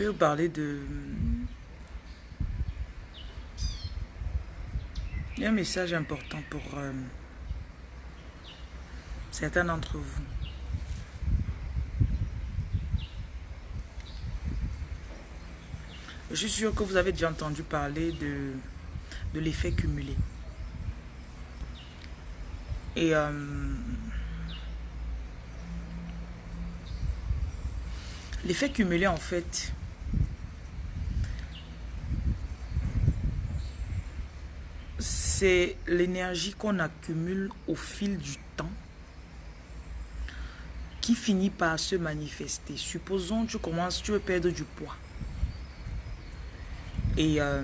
Je vais vous parler de... Il y a un message important pour euh, certains d'entre vous. Je suis sûr que vous avez déjà entendu parler de, de l'effet cumulé. Et euh, l'effet cumulé, en fait, c'est l'énergie qu'on accumule au fil du temps qui finit par se manifester. Supposons tu commences, tu veux perdre du poids. Et euh,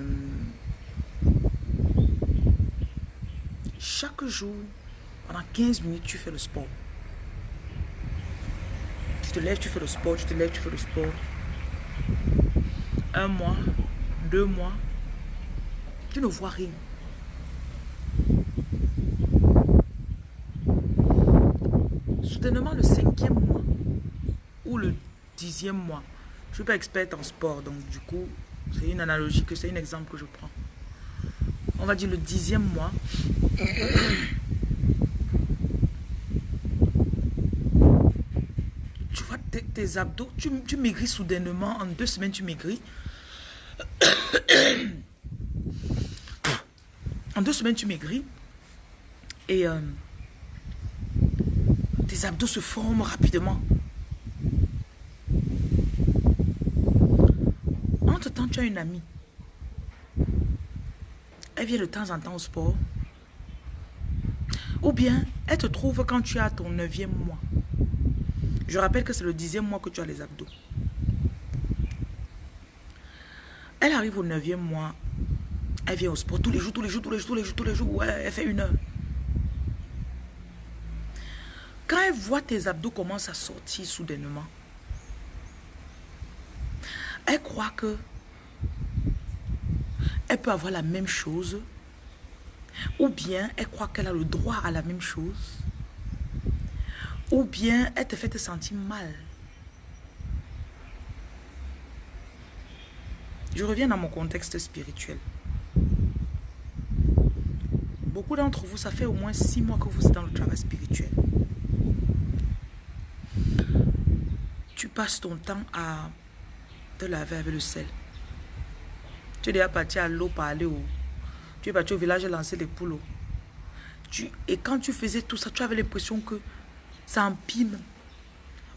chaque jour, pendant 15 minutes, tu fais le sport. Tu te lèves, tu fais le sport, tu te lèves, tu fais le sport. Un mois, deux mois, tu ne vois rien. Soudainement, le mois ou le dixième mois, je ne suis pas experte en sport, donc du coup, c'est une analogie, que c'est un exemple que je prends. On va dire le dixième mois. Tu vois tes, abdos, tu, tu, maigris soudainement. En deux semaines, tu maigris. en deux semaines, tu maigris. Et euh, tes abdos se forment rapidement. Entre-temps, tu as une amie. Elle vient de temps en temps au sport. Ou bien, elle te trouve quand tu as ton neuvième mois. Je rappelle que c'est le dixième mois que tu as les abdos. Elle arrive au neuvième mois. Elle vient au sport tous les jours, tous les jours, tous les jours, tous les jours, tous les jours. Ouais, elle fait une heure. Quand elle voit tes abdos commencent à sortir soudainement, elle croit que elle peut avoir la même chose ou bien elle croit qu'elle a le droit à la même chose ou bien elle te fait te sentir mal. Je reviens dans mon contexte spirituel. Beaucoup d'entre vous, ça fait au moins six mois que vous êtes dans le travail spirituel. Tu passes ton temps à te laver avec le sel. Tu es déjà parti à l'eau parler où Tu es parti au village lancer des poules. Tu, et quand tu faisais tout ça, tu avais l'impression que ça empile.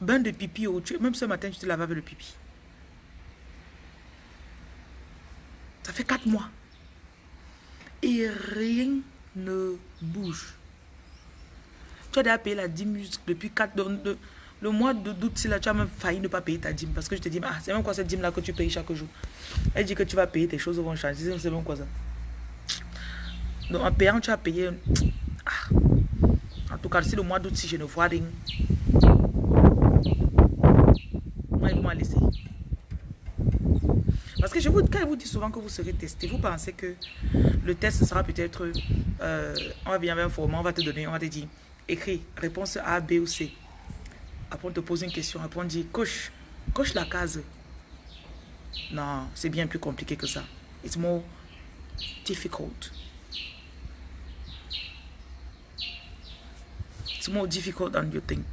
Bain de pipi, tu, même ce matin, tu te laves avec le pipi. Ça fait quatre mois. Et rien ne bouge. Tu as déjà payé la dîme depuis quatre... De, le mois d'août, si là, tu as même failli ne pas payer ta dîme. Parce que je te dis, ah, c'est même quoi cette dîme-là que tu payes chaque jour? Elle dit que tu vas payer, tes choses vont changer. C'est même quoi ça Donc en payant, tu as payé... Ah. En tout cas, si le mois d'août, si je ne vois rien, moi, ils vont laisser. Parce que je vous, quand je vous dis souvent que vous serez testé, vous pensez que le test sera peut-être, euh, on va bien un format, on va te donner, on va te dire, écris réponse A, B ou C. Après, on te pose une question. Après, on dit, coche, coche la case. Non, c'est bien plus compliqué que ça. It's more difficult. It's more difficult than you think.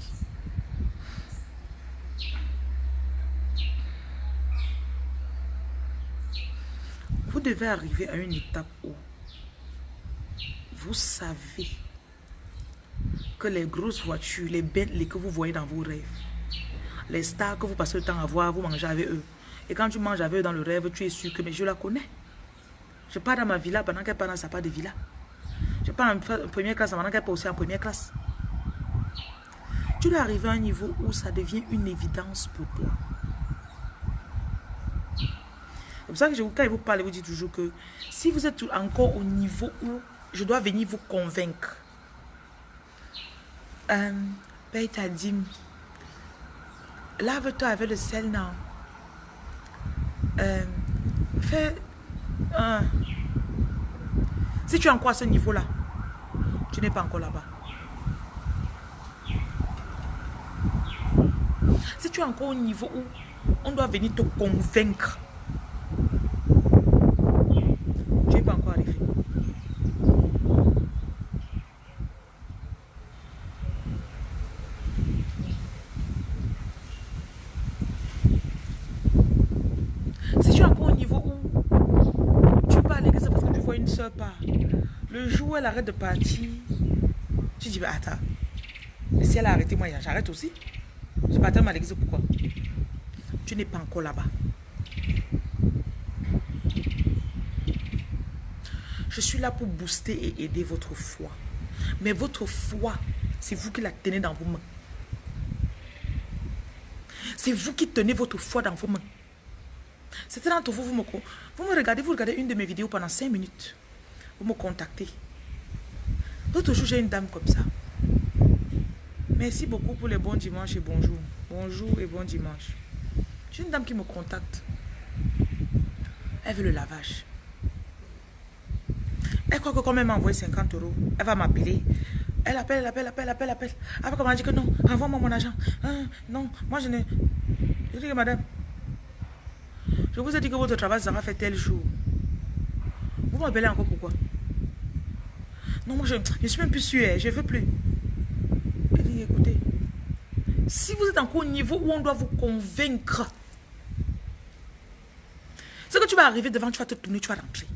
Vous devez arriver à une étape où vous savez que les grosses voitures, les bêtes que vous voyez dans vos rêves, les stars que vous passez le temps à voir, vous mangez avec eux. Et quand tu manges avec eux dans le rêve, tu es sûr que mais je la connais. Je pars dans ma villa pendant qu'elle part dans sa part de villa. Je pars en première classe pendant qu'elle part aussi en première classe. Tu dois arriver à un niveau où ça devient une évidence pour toi. C'est pour ça que quand je vous parle, je vous dis toujours que si vous êtes encore au niveau où je dois venir vous convaincre, euh, ben, paye ta dîme. Lave-toi avec le sel, non? Euh, fais... Si tu es encore à ce niveau-là, tu n'es pas encore là-bas. Si tu es encore au niveau où on doit venir te convaincre, tu n'es pas encore arrivé. Où elle arrête de partir, tu dis, bah attends, si elle a arrêté, moi j'arrête aussi. Je partais à l'église, pourquoi? Tu n'es pas encore là-bas. Je suis là pour booster et aider votre foi. Mais votre foi, c'est vous qui la tenez dans vos mains. C'est vous qui tenez votre foi dans vos mains. C'était d'entre vous, vous me, vous me regardez, vous regardez une de mes vidéos pendant 5 minutes. Vous me contactez. L'autre jour, j'ai une dame comme ça. Merci beaucoup pour les bons dimanches et bonjour. Bonjour et bon dimanche. J'ai une dame qui me contacte. Elle veut le lavage. Elle croit que comme elle m'a envoyé 50 euros, elle va m'appeler. Elle appelle, elle appelle, elle appelle, elle appelle, appelle. Après, elle dit que non, envoie-moi mon argent. Hein, non, moi je ne... Je dis que madame, je vous ai dit que votre travail sera fait tel jour. Vous m'appelez encore pourquoi? Non, moi je ne suis même plus sûre, je ne veux plus. Elle dit, écoutez, si vous êtes encore au niveau où on doit vous convaincre, c'est que tu vas arriver devant, tu vas te tourner, tu vas rentrer.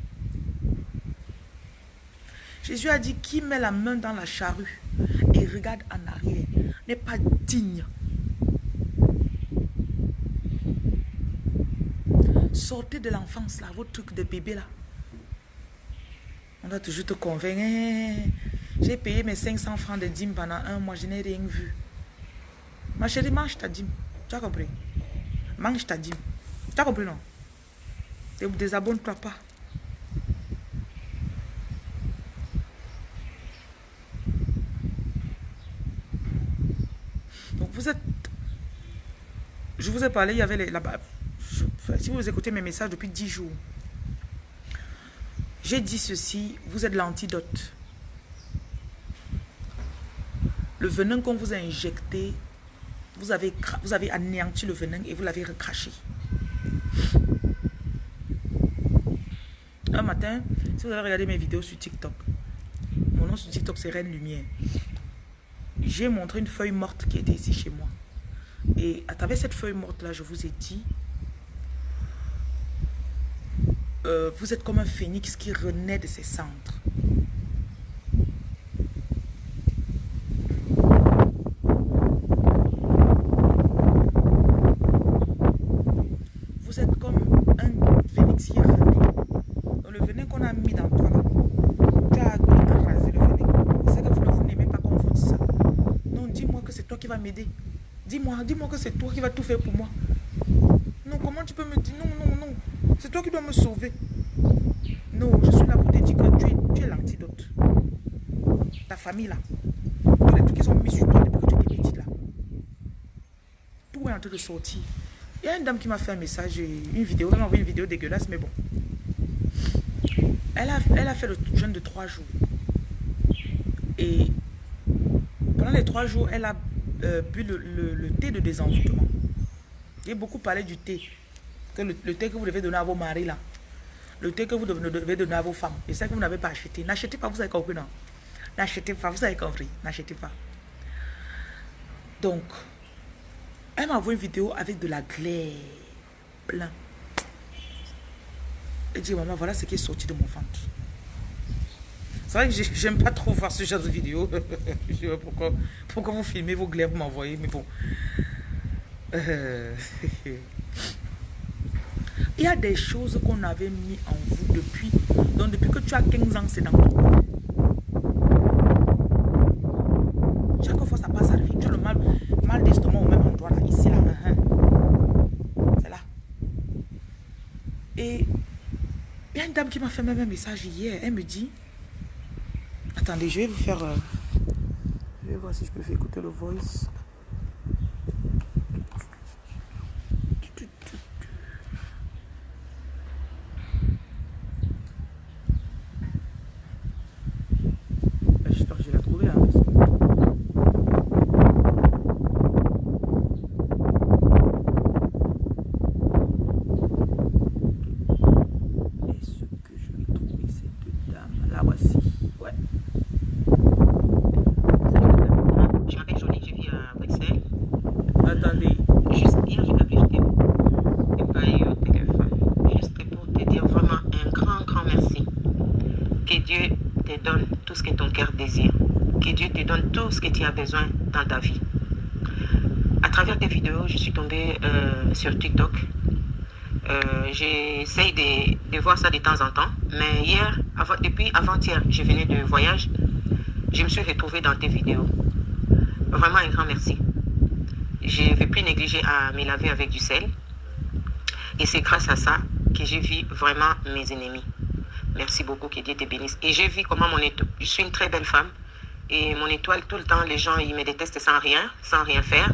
Jésus a dit, qui met la main dans la charrue et regarde en arrière n'est pas digne Sortez de l'enfance là, votre truc de bébé là. On doit toujours te convaincre. Hein. J'ai payé mes 500 francs de dîme pendant un mois, je n'ai rien vu. Ma chérie, mange ta dîme. Tu as compris? Mange ta dîme. Tu as compris, non? Ne désabonne-toi pas. Donc vous êtes... Je vous ai parlé, il y avait les, là-bas si vous écoutez mes messages depuis 10 jours, j'ai dit ceci, vous êtes l'antidote. Le venin qu'on vous a injecté, vous avez, vous avez anéanti le venin et vous l'avez recraché. Un matin, si vous avez regardé mes vidéos sur TikTok, mon nom sur TikTok c'est Reine Lumière. J'ai montré une feuille morte qui était ici chez moi. Et à travers cette feuille morte là, je vous ai dit Euh, vous êtes comme un phénix qui renaît de ses centres. Vous êtes comme un phénix qui renaît. le venin qu'on a mis dans toi tu as écrasé le venin. C'est que vous n'aimez pas qu'on vous dit ça. Non, dis-moi que c'est toi qui vas m'aider. Dis-moi, dis-moi que c'est toi qui vas tout faire pour moi. Non, comment tu peux me dire non, non, non. C'est toi qui dois me sauver. Non, je suis là pour te dire que tu es, tu es l'antidote. Ta famille là. Tous les trucs qu'ils ont mis sur toi depuis que tu étais petite là. Il y a une dame qui m'a fait un message, une vidéo, elle m'a envoyé une vidéo dégueulasse, mais bon. Elle a, elle a fait le jeûne de trois jours. Et pendant les trois jours, elle a euh, bu le, le, thé de désenvoûtement. J'ai beaucoup parlé du thé que le, thé que vous devez donner à vos maris là, le thé que vous devez donner à vos femmes, et ça que vous n'avez pas acheté, n'achetez pas, vous avez compris, non? N'achetez pas, vous avez compris, n'achetez pas. Donc, elle m'a envoyé une vidéo avec de la glaire plein. Elle dit, maman, voilà ce qui est sorti de mon ventre. C'est vrai que j'aime pas trop voir ce genre de vidéo. Je pourquoi, pourquoi vous filmez vos glaires, vous m'envoyez, mais bon. Euh, Il y a des choses qu'on avait mis en vous depuis. Donc depuis que tu as 15 ans, c'est dans toi. Chaque fois ça passe vie. Tu as le mal, mal d'estomac au même endroit là. Ici là. C'est là. Et il y a une dame qui m'a fait même un message hier. Elle me dit. Attendez, je vais vous faire. Euh, je vais voir si je peux faire écouter le voice. Dieu te donne tout ce que ton cœur désire. Que Dieu te tout ce que tu as besoin dans ta vie. À travers tes vidéos, je suis tombée euh, sur TikTok. Euh, J'essaye de, de, voir ça de temps en temps. Mais hier, avant, depuis avant-hier, je venais de voyage. Je me suis retrouvée dans tes vidéos. Vraiment un grand merci. Je ne vais plus négliger à me laver avec du sel. Et c'est grâce à ça que j'ai vu vraiment mes ennemis. Merci beaucoup, que Dieu te bénisse. Et j'ai vu comment mon étoile, je suis une très belle femme. Et mon étoile, tout le temps, les gens, ils me détestent sans rien, sans rien faire.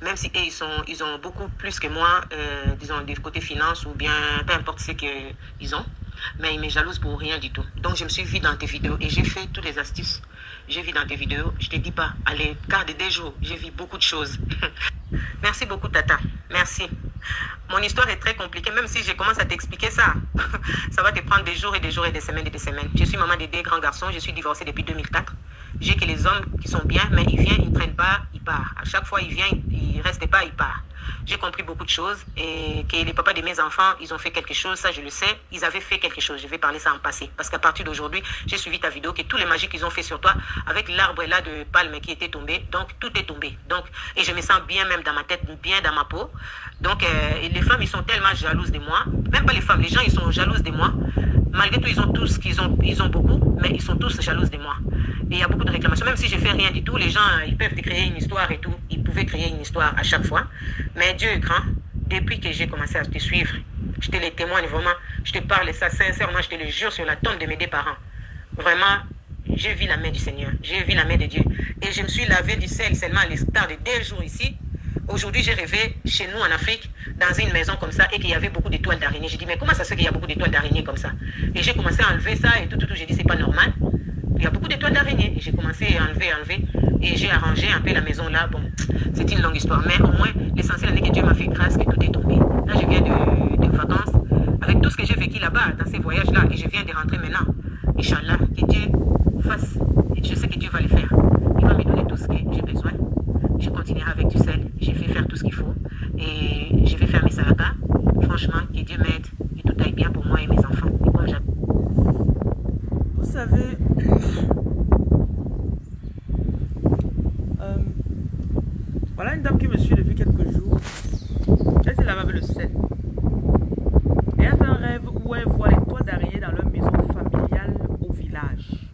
Même si eux, ils, sont, ils ont beaucoup plus que moi, euh, disons, du côté finance ou bien peu importe ce qu'ils ont. Mais ils me jalousent pour rien du tout. Donc, je me suis vue dans tes vidéos et j'ai fait toutes les astuces. J'ai vu dans tes vidéos. Je te dis pas, allez, garde des jours, j'ai vu beaucoup de choses. Merci beaucoup, Tata. Merci. Mon histoire est très compliquée, même si je commence à t'expliquer ça. ça va te prendre des jours et des jours et des semaines et des semaines. Je suis maman de deux grands garçons, je suis divorcée depuis 2004. J'ai que les hommes qui sont bien, mais ils viennent, ils ne traînent pas, ils partent. À chaque fois, ils viennent, ils ne restent pas, ils partent. J'ai compris beaucoup de choses et que les papas de mes enfants, ils ont fait quelque chose, ça je le sais. Ils avaient fait quelque chose. Je vais parler ça en passé. Parce qu'à partir d'aujourd'hui, j'ai suivi ta vidéo, que tous les magies qu'ils ont fait sur toi, avec l'arbre là de palme qui était tombé, donc tout est tombé. Donc, et je me sens bien même dans ma tête, bien dans ma peau. Donc, euh, les femmes, ils sont tellement jalouses de moi. Même pas les femmes, les gens, ils sont jalouses de moi. Malgré tout, ils ont tous, qu'ils ont, ils ont beaucoup, mais ils sont tous jalouses de moi. Et il y a beaucoup de réclamations. Même si je fais rien du tout, les gens, ils peuvent créer une histoire et tout. Ils pouvaient créer une histoire à chaque fois. Mais Dieu est grand. Depuis que j'ai commencé à te suivre, je te le témoigne vraiment. Je te parle ça sincèrement, je te le jure sur la tombe de mes deux parents. Vraiment, j'ai vu la main du Seigneur. J'ai vu la main de Dieu. Et je me suis lavé du sel seulement à l'estar de deux jours ici. Aujourd'hui, j'ai rêvé chez nous en Afrique, dans une maison comme ça, et qu'il y avait beaucoup d'étoiles d'araignée. J'ai dit, mais comment ça se fait qu'il y a beaucoup d'étoiles d'araignée comme ça? Et j'ai commencé à enlever ça et tout, tout, tout. J'ai dit, c'est pas normal. Il y a beaucoup d'étoiles d'araignée. Et j'ai commencé à enlever, enlever. Et j'ai arrangé un peu la maison là. Bon, c'est une longue histoire. Mais au moins, l'essentiel est que Dieu m'a fait grâce, que tout est tombé. Là, je viens de, de vacances. Avec tout ce que j'ai vécu là-bas, dans ces voyages-là, et je viens de rentrer maintenant. Inch'Allah, que Dieu fasse. Et je sais que Dieu va le faire. Il va me donner tout ce que j'ai besoin. Je continuerai avec du sel. Je vais faire tout ce qu'il faut. Et je vais faire mes sarakas. Franchement, que Dieu m'aide. Et tout aille bien pour moi et mes enfants. Et comme Vous savez, euh, voilà une dame qui me suit depuis quelques jours. Elle s'est lavée avec le sel. Et elle fait un rêve où elle voit les toits d'araignée dans leur maison familiale au village.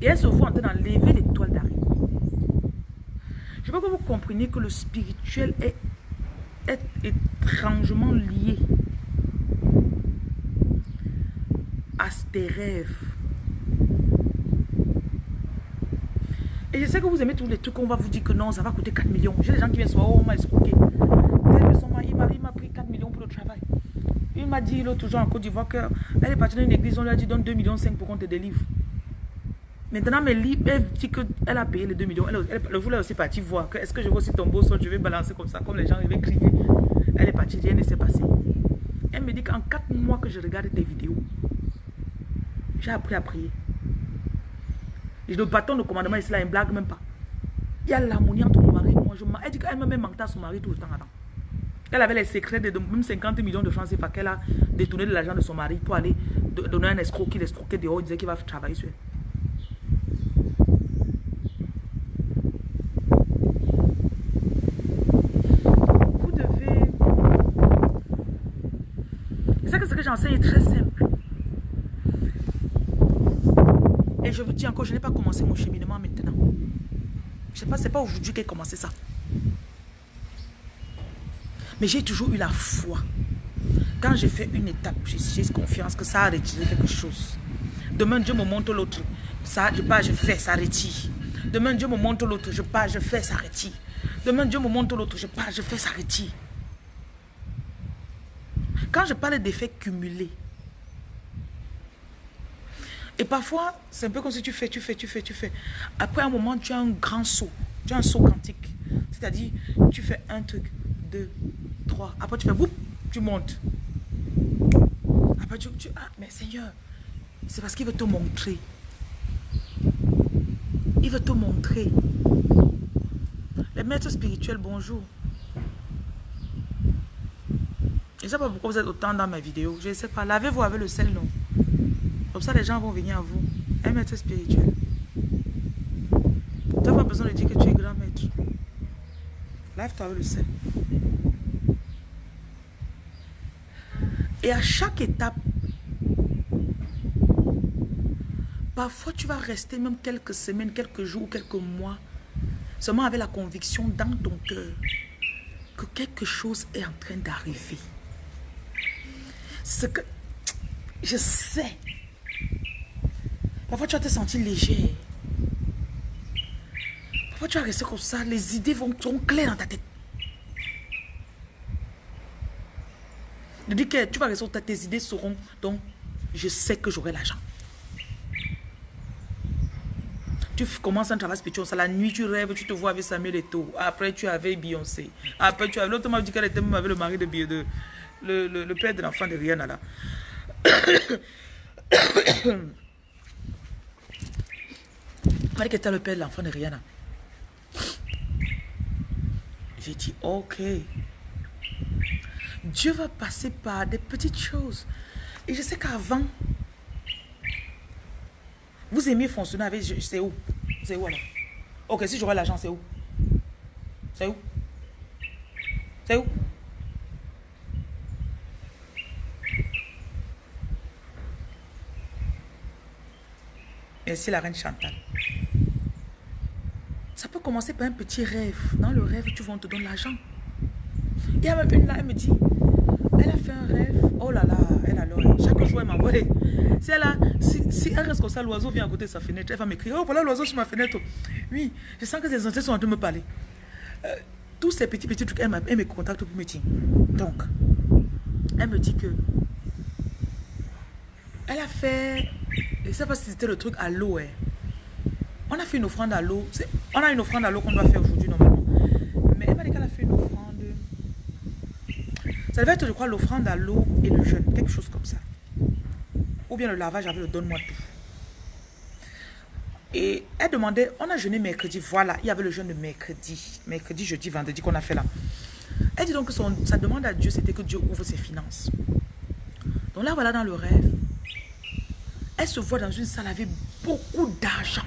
Et elle se voit en train d'enlever les toiles d'araignée. Je veux que vous compreniez que le spirituel est, étrangement lié à tes rêves. Et je sais que vous aimez tous les trucs, on va vous dire que non, ça va coûter 4 millions. J'ai des gens qui viennent se voir, oh, on m'a escroqué. Il m'a pris 4 millions pour le travail. Il m'a dit l'autre jour en Côte d'Ivoire qu'elle est partie dans une église, on lui a dit donne 2 millions 5 pour qu'on te délivre. Maintenant, mais elle dit qu'elle a payé les 2 millions. Elle, elle, elle voulait aussi partir voir. Est-ce que je vois aussi ton beau sol, je vais balancer comme ça, comme les gens, ils vont crier. Elle est partie, rien ne s'est passé. Elle me dit qu'en 4 mois que je regarde tes vidéos, j'ai appris à prier. Le bâton de commandement il ne blague même pas. Il y a l'harmonie entre mon mari et moi. Je elle dit qu'elle me met mentait à son mari tout le temps. Attends. Elle avait les secrets de même 50 millions de francs CFA qu'elle a détourné de l'argent de son mari pour aller donner un escroc qui l'escroquait dehors. Il disait qu'il va travailler sur elle. Vous devez... C'est ça que ce que j'enseigne est très simple. Et je vous dis encore, je n'ai pas commencé mon cheminement maintenant. Je sais pas, c'est pas aujourd'hui a commencé ça. Mais j'ai toujours eu la foi. Quand j'ai fait une étape, j'ai confiance que ça a retiré quelque chose. Demain, Dieu me montre l'autre. Ça, je pars, je fais, ça retire. Demain, Dieu me montre l'autre. Je pars, je fais, ça retire. Demain, Dieu me montre l'autre. Je pars, je fais, ça retire. Quand je parle d'effets cumulés, et parfois, c'est un peu comme si tu fais, tu fais, tu fais, tu fais. Après un moment, tu as un grand saut. Tu as un saut quantique. C'est-à-dire, tu fais un truc, deux, trois. Après, tu fais boum, tu montes. Après, tu, tu ah, mais Seigneur, c'est parce qu'il veut te montrer. Il veut te montrer. Les maîtres spirituels, bonjour. Je ne sais pas pourquoi vous êtes autant dans mes vidéos. Je ne sais pas. Lavez-vous avec le sel, non? Comme ça, les gens vont venir à vous. Un maître spirituel. Tu n'as pas besoin de dire que tu es grand maître. Lave-toi avec le sel. Et à chaque étape, parfois tu vas rester même quelques semaines, quelques jours, quelques mois, seulement avec la conviction dans ton cœur que quelque chose est en train d'arriver. Ce que je sais. Parfois tu vas te sentir léger. Parfois tu vas rester comme ça, les idées vont, seront claires dans ta tête. Je dis que tu vas rester, tes idées seront, donc je sais que j'aurai l'argent. Tu commences un travail spirituel, ça la nuit tu rêves, tu te vois avec Samuel Eto'o. Après tu avais Beyoncé. Après tu avais, l'autre m'a dit qu'elle était même avec le mari de Beyoncé, le, le, père de l'enfant de Rihanna là. m'a dit que était le père de l'enfant de Rihanna. J'ai dit ok. Dieu va passer par des petites choses. Et je sais qu'avant, vous aimez fonctionner avec... C'est où? C'est où alors? Ok, si j'aurais l'argent, c'est où? C'est où? C'est où? Merci la reine Chantal. Ça peut commencer par un petit rêve. Dans le rêve, tu vas, on te donne l'argent. Il y a même une là, elle me dit, elle a fait un rêve. Oh là là, elle alors, chaque jour elle m'envoie. Si a, si, elle reste comme ça, l'oiseau vient à côté de sa fenêtre, elle va m'écrire, oh voilà l'oiseau sur ma fenêtre. Oui, je sens que les ancêtres sont en train de me parler. Euh, tous ces petits petits trucs, elle me contacte pour me dire. Donc, elle me dit que elle a fait, je ne sais pas si c'était le truc à l'eau. Hein. On a fait une offrande à l'eau. On a une offrande à l'eau qu'on doit faire aujourd'hui normalement. Mais elle m'a dit qu'elle a fait une offrande. Ça devait être, je crois, l'offrande à l'eau et le jeûne. Quelque chose comme ça. Ou bien le lavage avec le donne-moi tout. Et elle demandait, on a jeûné mercredi. Voilà, il y avait le jeûne de mercredi. Mercredi, jeudi, vendredi qu'on a fait là. Elle dit donc que sa demande à Dieu, c'était que Dieu ouvre ses finances. Donc là, voilà dans le rêve. Elle se voit dans une salle avec beaucoup d'argent.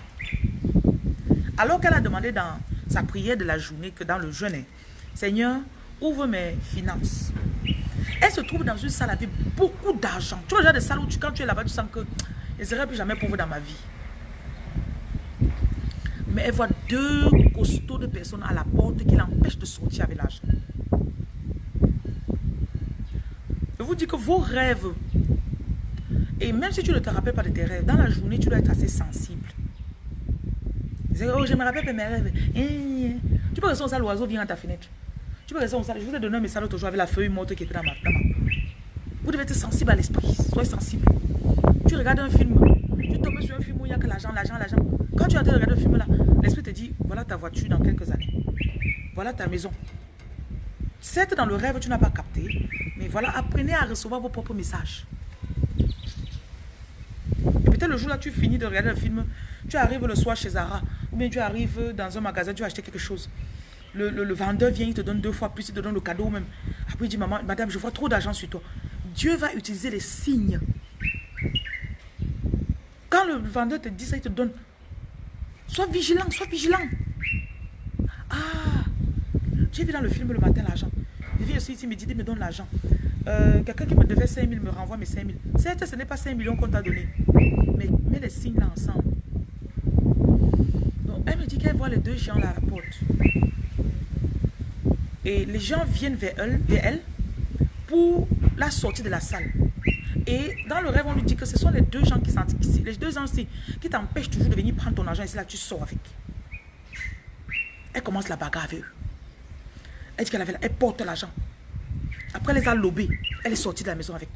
Alors qu'elle a demandé dans sa prière de la journée que dans le jeûne, Seigneur, ouvre mes finances. Elle se trouve dans une salle avec beaucoup d'argent. Tu vois le genre de salle où tu, quand tu es là-bas, tu sens que je ne serai plus jamais pauvre dans ma vie. Mais elle voit deux costauds de personnes à la porte qui l'empêchent de sortir avec l'argent. Je vous dis que vos rêves, et même si tu ne te rappelles pas de tes rêves, dans la journée, tu dois être assez sensible. Oh, je me rappelle de mes rêves. Eh, eh. Tu peux rester ça, l'oiseau vient à ta fenêtre. Tu peux rester ça. Je vous ai donné un message l'autre jour avec la feuille morte qui était dans ma, dans Vous devez être sensible à l'esprit. Soyez sensible. Tu regardes un film. Tu tombes sur un film où il n'y a que l'argent, l'argent, l'argent. Quand tu as regardé le film là, l'esprit te dit, voilà ta voiture dans quelques années. Voilà ta maison. Certes, dans le rêve, tu n'as pas capté. Mais voilà, apprenez à recevoir vos propres messages. Et peut-être le jour là, tu finis de regarder le film. Tu arrives le soir chez Zara. Ou bien tu arrives dans un magasin, tu vas acheter quelque chose. Le, le, vendeur vient, il te donne deux fois plus, il te donne le cadeau même. Après, il dit, maman, madame, je vois trop d'argent sur toi. Dieu va utiliser les signes. Quand le vendeur te dit ça, il te donne. Sois vigilant, sois vigilant. Ah, j'ai vu dans le film le matin l'argent. Il vient aussi ici, il me dit, il me donne l'argent. Euh, Quelqu'un qui me devait 5 000 me renvoie mes 5 000. Certes, ce n'est pas 5 millions qu'on t'a donné. Mais mets les signes là ensemble. Donc, elle me dit qu'elle voit les deux gens là à la porte. Et les gens viennent vers elle, vers elle pour la sortie de la salle. Et dans le rêve, on lui dit que ce sont les deux gens qui sont les deux gens qui t'empêchent toujours de venir prendre ton argent et c'est là que tu sors avec. Elle commence la bagarre avec eux. Elle dit qu'elle avait, elle porte l'argent. Après, elle les a lobés. Elle est sortie de la maison avec.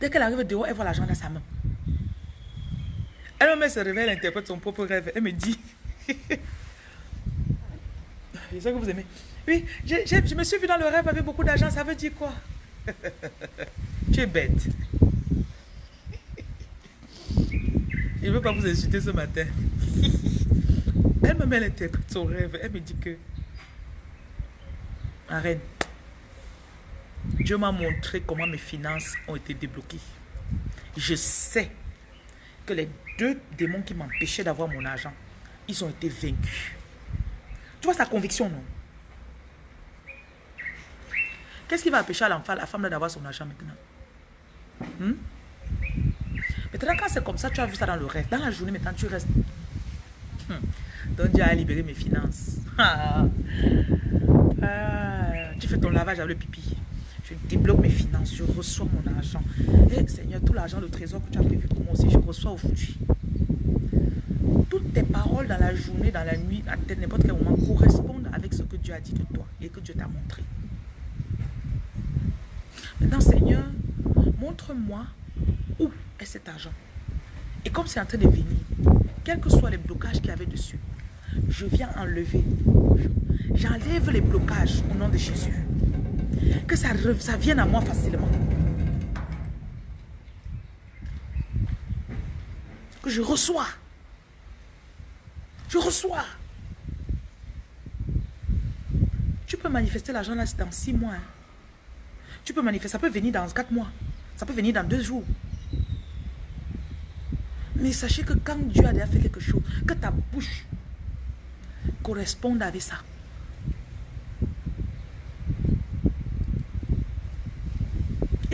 Dès qu'elle arrive dehors, elle voit l'argent dans sa main. Elle-même se réveille, elle interprète son propre rêve. Elle me dit, je sais que vous aimez. Oui, je, me suis vu dans le rêve avec beaucoup d'argent. Ça veut dire quoi? Tu es bête. Je ne veux pas vous insulter ce matin. Elle interprète son rêve. Elle me dit que... Arrête. Dieu m'a montré comment mes finances ont été débloquées. Je sais que les deux démons qui m'empêchaient d'avoir mon argent, ils ont été vaincus. Tu vois sa conviction, non? Qu'est-ce qui va empêcher à l'enfant, la femme d'avoir son argent maintenant? Hmm? Maintenant, quand c'est comme ça, tu as vu ça dans le rêve. Dans la journée, maintenant, tu restes. Hmm. Donc, Dieu a libéré mes finances. Ah. tu fais ton lavage avec le pipi. Je débloque mes finances. Je reçois mon argent. Et eh, Seigneur, tout l'argent, le trésor que tu as prévu pour moi aussi, je reçois aujourd'hui. Toutes tes paroles dans la journée, dans la nuit, à n'importe quel moment, correspondent avec ce que Dieu a dit de toi et que Dieu t'a montré. Maintenant, Seigneur, montre-moi où est cet argent. Et comme c'est en train de venir, quels que soient les blocages qu'il y avait dessus, je viens enlever. J'enlève les blocages au nom de Jésus. Que ça, ça vienne à moi facilement. Que je reçois. Je reçois. Tu peux manifester l'argent là dans six mois. Hein. Tu peux manifester, ça peut venir dans quatre mois. Ça peut venir dans deux jours. Mais sachez que quand Dieu a déjà fait quelque chose, que ta bouche corresponde avec ça.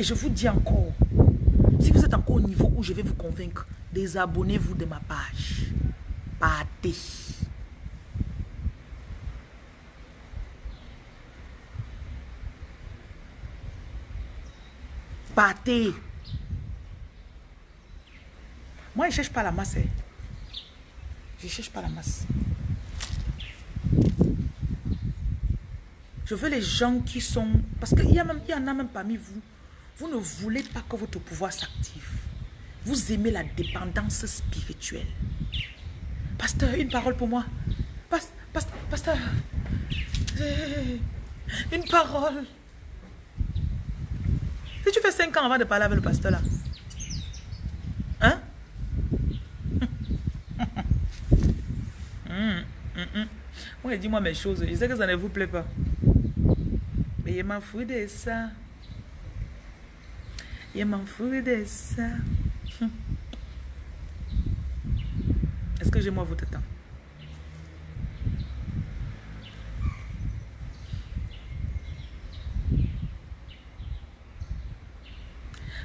Et je vous dis encore, si vous êtes encore au niveau où je vais vous convaincre, désabonnez-vous de ma page. Partez. Partez. Moi, je ne cherche pas la masse. Hein. Je ne cherche pas la masse. Je veux les gens qui sont... Parce qu'il y, y en a même parmi vous. Vous ne voulez pas que votre pouvoir s'active. Vous aimez la dépendance spirituelle. Pasteur, une parole pour moi. pasteur, pasteur. Une parole. Si tu fais 5 ans avant de parler avec le pasteur là. Hein? Hum, hum, hum. Moi, dis-moi mes choses. Je sais que ça ne vous plaît pas. Mais je m'en fous de ça. Je m'en fous de ça. Est-ce que j'ai moi votre temps?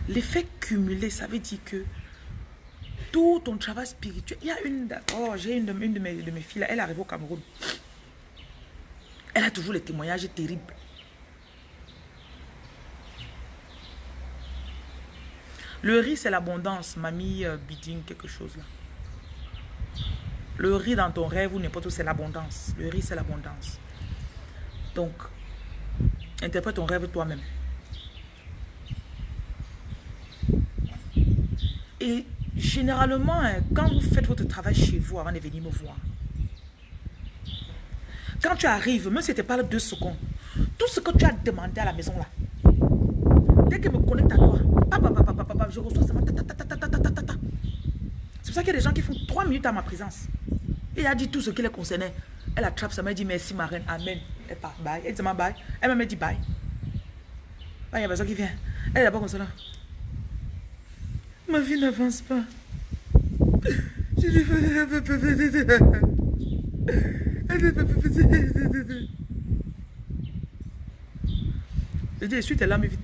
L'effet cumulé, ça veut dire que tout ton travail spirituel, il y a une, oh, j'ai une, de, mes, de mes filles, là, elle arrive au Cameroun. Elle a toujours les témoignages terribles. Le riz, c'est l'abondance. Mamie euh, Bidding, quelque chose là. Le riz dans ton rêve ou n'importe où, c'est l'abondance. Le riz, c'est l'abondance. Donc, interprète ton rêve toi-même. Et généralement, hein, quand vous faites votre travail chez vous avant de venir me voir, quand tu arrives, même si pas deux secondes, tout ce que tu as demandé à la maison là, dès me connecte à toi, je reçois C'est pour ça qu'il y a des gens qui font trois minutes à ma présence. Il a dit tout ce qui les concernait. Elle attrape ça, m'a dit merci ma reine, amen. Elle part, bye. Elle dit bye. Elle m'a dit bye. Il y a personne qui vient. Elle est là-bas comme là. Ma vie n'avance pas. Je lui Je dis, essuie tes larmes vite.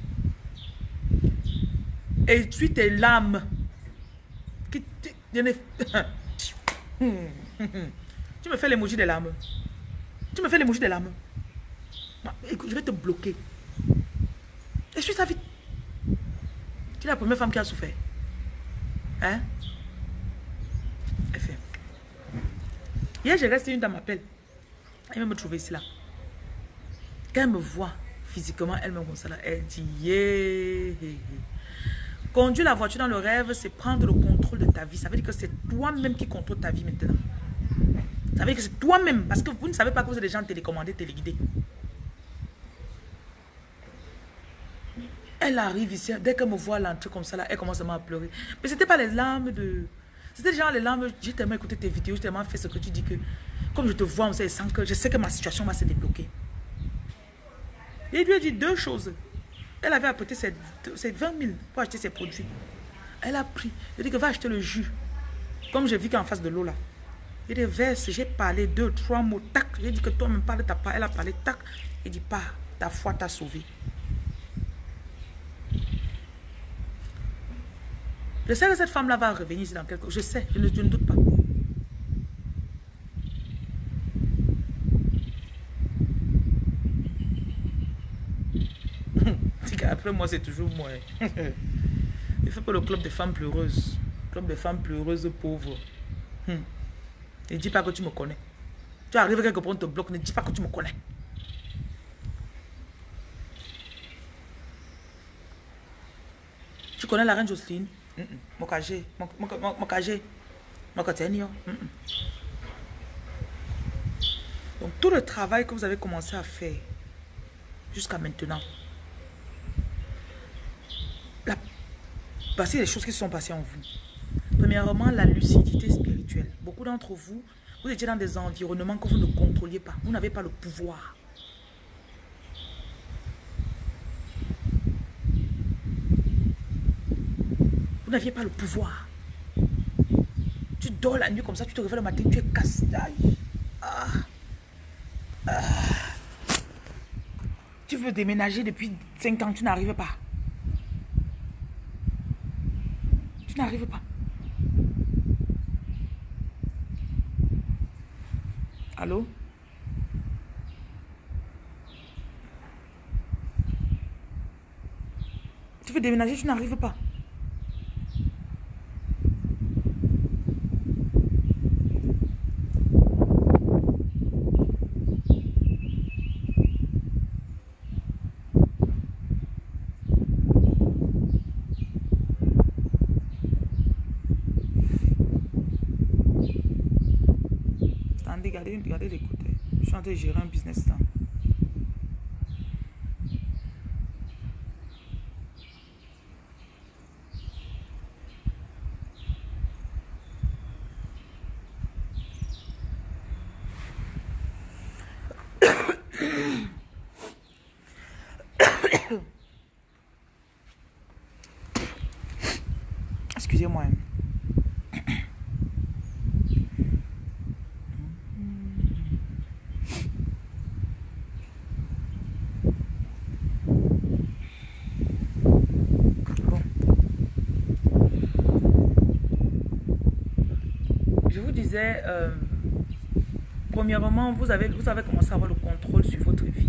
Essuie tes larmes. Tu me fais l'émoji des larmes. Tu me fais l'émoji des larmes. Écoute, je vais te bloquer. Essuie ça vite. Tu es la première femme qui a souffert. Hein? Fait. Hier, j'ai resté une dame m'appelle. Elle va me trouver ici là. Quand elle me voit physiquement, elle me console. Elle dit yeah. Conduire la voiture dans le rêve, c'est prendre le contrôle de ta vie. Ça veut dire que c'est toi-même qui contrôle ta vie maintenant. Ça veut dire que c'est toi-même. Parce que vous ne savez pas que vous êtes des gens télécommandés, téléguidés. Elle arrive ici, dès qu'elle me voit l'entrée comme ça, là, elle commence à pleurer. Mais ce n'était pas les larmes de... C'était genre les larmes, j'ai tellement écouté tes vidéos, j'ai tellement fait ce que tu dis que... Comme je te vois, on sait, que je sais que ma situation va se débloquer. Et lui a dit deux choses. Elle avait apporté ses, ses 20 000 pour acheter ses produits. Elle a pris. Elle dit que va acheter le jus. Comme j'ai vu qu'en face de l'eau là. Il dit verse, j'ai parlé deux, trois mots, tac. J'ai dit que toi même parle ta part. Elle a parlé, tac. Il dit pas, ta foi t'a sauvé. Je sais que cette femme-là va revenir dans quelques... Je sais, je ne, je ne doute pas. Après moi, c'est toujours moi. Il fait pas le club des femmes pleureuses. Club des femmes pleureuses pauvres. Hmm. Ne dis pas que tu me connais. Tu arrives quelque part, on te bloque. Ne dis pas que tu me connais. Tu connais la reine Jocelyne? Mm -mm. Mokage. Mokage. Mokatenio. Donc tout le travail que vous avez commencé à faire jusqu'à maintenant, la, voici les choses qui se sont passées en vous. Premièrement, la lucidité spirituelle. Beaucoup d'entre vous, vous étiez dans des environnements que vous ne contrôliez pas. Vous n'avez pas le pouvoir. Vous n'aviez pas le pouvoir. Tu dors la nuit comme ça, tu te réveilles le matin, tu es cassé. Ah. Ah. Tu veux déménager depuis 5 ans, tu n'arrives pas. Tu n'arrives pas. Allô? Tu veux déménager, tu n'arrives pas. regardez, train de gérer un business là. Excusez-moi. Euh, premièrement, vous avez, vous avez commencé à avoir le contrôle sur votre vie.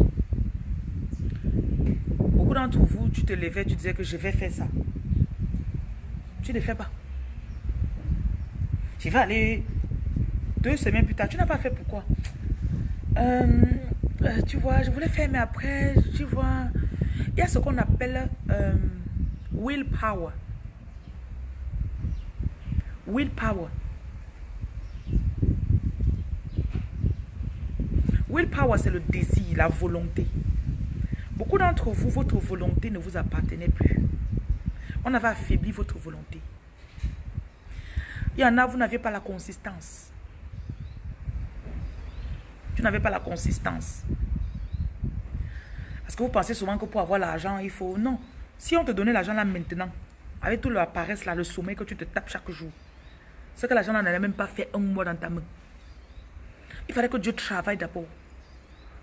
Beaucoup d'entre vous, tu te levais, tu disais que je vais faire ça. Tu ne fais pas. Tu vas aller deux semaines plus tard. Tu n'as pas fait pourquoi? Euh, euh, Tu vois, je voulais faire, mais après, tu vois, il y a ce qu'on appelle willpower. Willpower. Willpower, c'est le désir, la volonté. Beaucoup d'entre vous, votre volonté ne vous appartenait plus. On avait affaibli votre volonté. Il y en a, vous n'aviez pas la consistance. Tu n'avais pas la consistance. Parce que vous pensez souvent que pour avoir l'argent, il faut... Non. Si on te donnait l'argent là maintenant, avec tout le paresse là, le sommeil que tu te tapes chaque jour, c'est que l'argent n'allait même pas fait un mois dans ta main. Il fallait que Dieu travaille d'abord.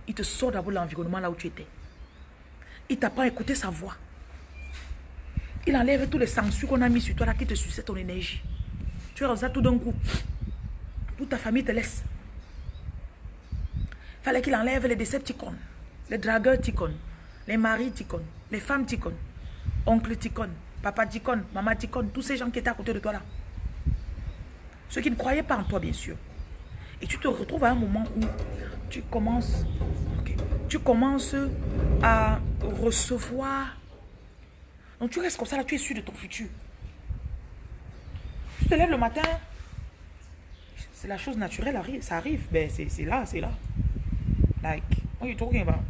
Il te sort d'abord l'environnement là où tu étais. Il t'a pas écouté sa voix. Il enlève tous les sanctions qu'on a mis sur toi là qui te suçaient ton énergie. Tu es ça tout d'un coup. Toute ta famille te laisse. Fallait qu'il enlève les décepticons, les dragueurs ticons, les maris ticons, les femmes ticons, oncle ticon, papa ticon, maman ticon, tous ces gens qui étaient à côté de toi là. Ceux qui ne croyaient pas en toi, bien sûr. Et tu te retrouves à un moment où tu commences, tu commences à recevoir. Donc tu restes comme ça, là, tu es sûr de ton futur. Tu te lèves le matin, c'est la chose naturelle, ça arrive. Ben, c'est là, c'est là. Like, what are you talking about?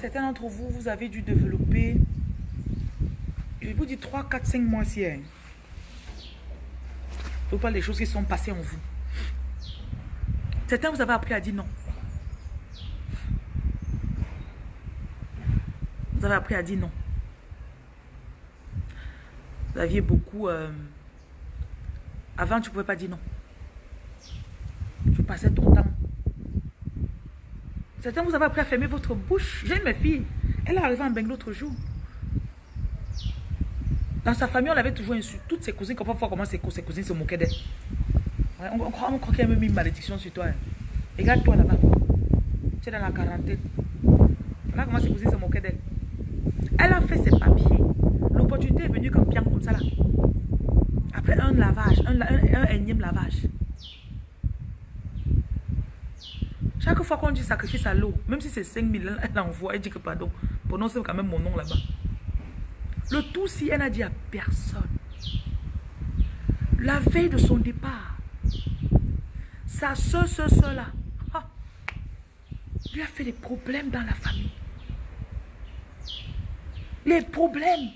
Certains d'entre vous, vous avez dû développer je vous dis 3, 4, 5 mois si. Je vous parle des choses qui sont passées en vous. Certains, vous avez appris à dire non. Vous avez appris à dire non. Vous aviez beaucoup... euh, Avant, tu ne pouvais pas dire non. Tu passais ton temps. Certains, vous avez appris à fermer votre bouche. J'ai une mes filles. Elle est arrivée en Beng l'autre jour. Dans sa famille, on l'avait toujours insulté. Toutes ses cousines, comment voir comment ses, cou- ses cousines se moquaient d'elle. On, on croit, on qu'il y a même une malédiction sur toi. hein. Regarde-toi là-bas. Tu es dans la quarantaine. Voilà comment ses cousines se moquaient d'elle. Elle a fait ses papiers. L'opportunité est venue comme pian comme ça là. Après un lavage, un, énième lavage. Chaque fois qu'on dit sacrifice à l'eau, même si c'est 5 000, elle envoie, elle dit que pardon. Prononce quand même mon nom là-bas. Le tout si elle n'a dit à personne. La veille de son départ, sa soeur, soeur, soeur là, lui a fait des problèmes dans la famille. Les problèmes.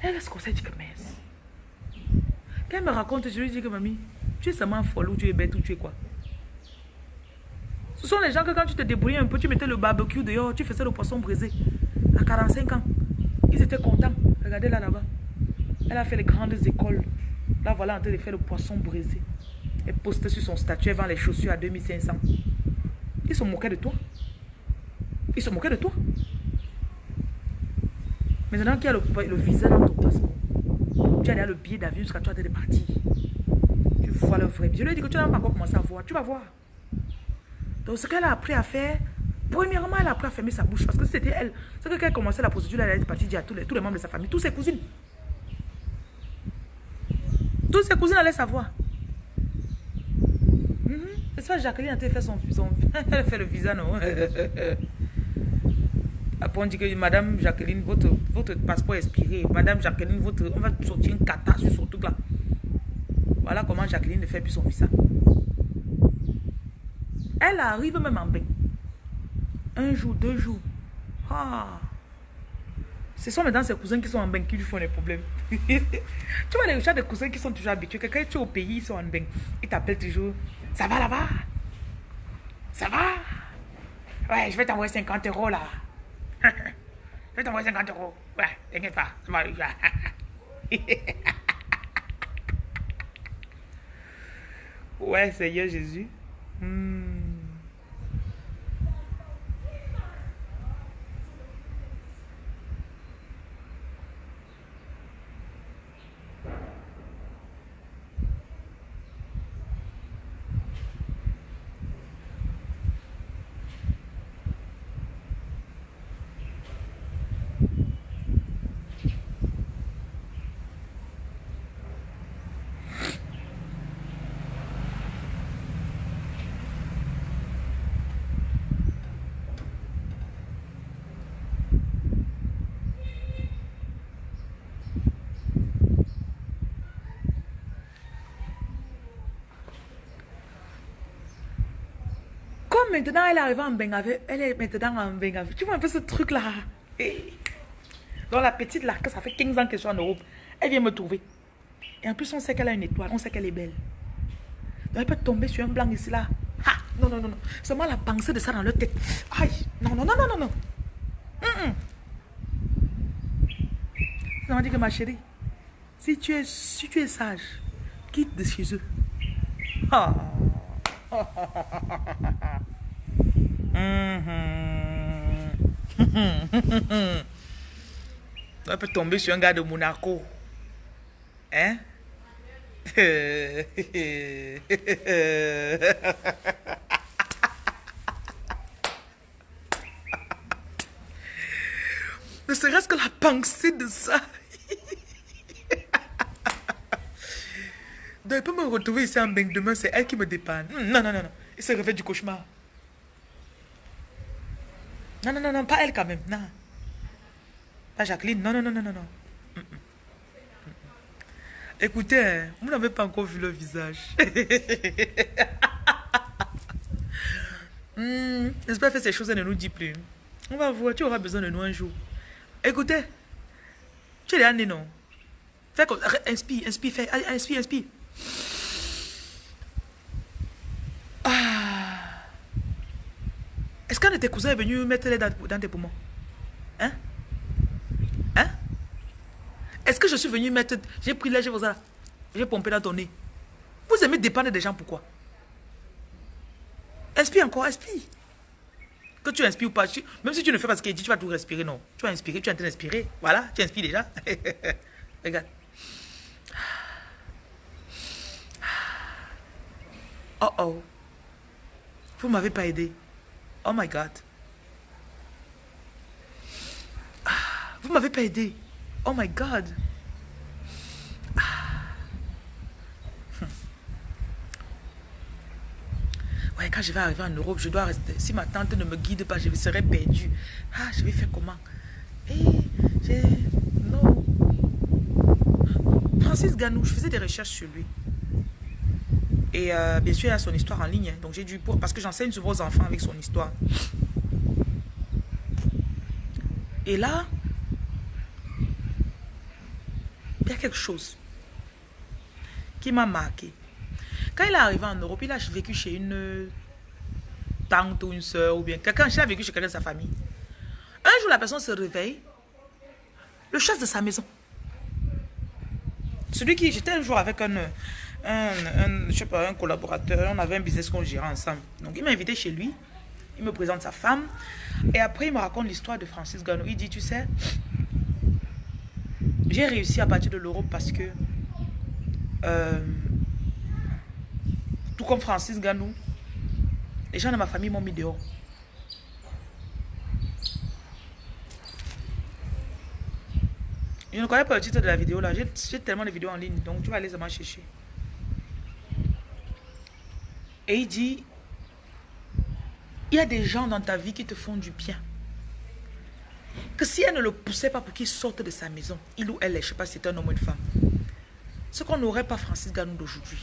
Elle est ce qu'on s'est dit que mince. Quand elle me raconte, je lui dis que mamie, tu es seulement folle ou tu es bête ou tu es quoi? Ce sont les gens que quand tu te débrouillais un peu, tu mettais le barbecue dehors, tu faisais le poisson brisé. À 45 ans, ils étaient contents. Regardez là, là-bas. Elle a fait les grandes écoles. Là, voilà, en train de faire le poisson brisé. Elle postait sur son statut, elle vend les chaussures à 2500. Ils se moquaient de toi. Ils se moquaient de toi. Maintenant qu'il y a le, le visa dans tu as le billet d'avion jusqu'à toi de partir. Tu vois le vrai. Je lui ai dit que tu n'as pas encore commencé à voir. Tu vas voir. Donc, ce qu'elle a appris à faire, premièrement, elle a appris à fermer sa bouche. Parce que c'était elle. C'est que quand elle commençait la procédure, elle est partie dire à tous les, tous les membres de sa famille, tous ses cousines. Tous ses cousines allaient savoir. Mhm. C'est ça, Jacqueline a fait son, son Elle fait le visa, non? Après, on dit que Madame Jacqueline, votre, votre passeport est expiré. Madame Jacqueline, votre, on va sortir une cata sur son truc là. Voilà comment Jacqueline ne fait plus son visa. Elle arrive même en bain. Un jour, deux jours. Ah. Ce sont maintenant ses cousins qui sont en bain qui lui font les problèmes. tu vois les gens des cousins qui sont toujours habitués. Quand tu es au pays, ils sont en bain. Ils t'appellent toujours. Ça va là-bas? Ça va? Ouais, je vais t'envoyer 50 euros là. je vais t'envoyer 50 euros. Ouais, t'inquiète pas. Ça va. ouais, Seigneur Jésus. Hmm. Comme maintenant elle est arrivée en Bengave, elle est maintenant en Bengave. Tu vois un peu ce truc là. Hey. Donc la petite là, que ça fait 15 ans qu'elle est en Europe, elle vient me trouver. Et en plus on sait qu'elle a une étoile, on sait qu'elle est belle. Donc elle peut tomber sur un blanc ici là. Ah, non, non, non, non. Seulement la pensée de ça dans leur tête. Aïe, non, non, non, non, non, non. Mm -mm. M'a dit que ma chérie, si tu es, si tu es sage, quitte de chez eux. Ah. Mhm. On peut tomber sur un gars de Monaco. Hein? Ne serait-ce que la pensée de ça. Donc, elle peut me retrouver ici en bain demain, c'est elle qui me dépanne. Non, non, non, non. Il se réveille du cauchemar. Non, non, non, non, pas elle quand même. Non. Pas Jacqueline. Non, non, non, non, non, non. Écoutez, hein, vous n'avez pas encore vu le visage. Hmm, J'espère que ces choses ne nous dit plus. On va voir, tu auras besoin de nous un jour. Écoutez, tu es là, non Fais comme, inspire, inspire, fais, inspire, inspire. Est-ce qu'un de tes cousins est venu mettre les dans, tes poumons Hein Hein Est-ce que je suis venu mettre... J'ai pris l'air, j'ai pompé dans ton nez. Vous aimez dépendre des gens, pourquoi Inspire encore, inspire. Que tu inspires ou pas, même si tu ne fais pas ce qu'il dit, tu vas tout respirer, non. Tu vas inspirer, tu es en train d'inspirer. Voilà, tu inspires déjà. Regarde. Oh oh. Vous ne m'avez pas aidé. Oh my God. Vous ne m'avez pas aidé. Oh my God. Ouais, quand je vais arriver en Europe, je dois rester. Si ma tante ne me guide pas, je serai perdue. Ah, je vais faire comment? Eh. Non. Francis Ganou, je faisais des recherches sur lui. Et euh, bien sûr, il a son histoire en ligne. Donc j'ai dû... Parce que j'enseigne sur vos enfants avec son histoire. Et là, il y a quelque chose qui m'a marqué. Quand il est arrivé en Europe, il a vécu chez une tante ou une soeur ou bien quelqu'un, il a vécu chez quelqu'un de sa famille. Un jour, la personne se réveille, le chasse de sa maison. Celui qui, j'étais un jour avec un, un, je sais pas, un collaborateur, on avait un business qu'on gérait ensemble. Donc il m'a invité chez lui, il me présente sa femme, et après il me raconte l'histoire de Francis Gano. Il dit, tu sais, j'ai réussi à partir de l'Europe parce que euh, tout comme Francis Ganou, les gens de ma famille m'ont mis dehors. Je ne connais pas le titre de la vidéo là. J'ai tellement de vidéos en ligne. Donc tu vas aller seulement chercher. Et il dit, il y a des gens dans ta vie qui te font du bien. Que si elle ne le poussait pas pour qu'il sorte de sa maison, il ou elle, je ne sais pas si c'est un homme ou une femme, ce qu'on n'aurait pas Francis Ganou d'aujourd'hui.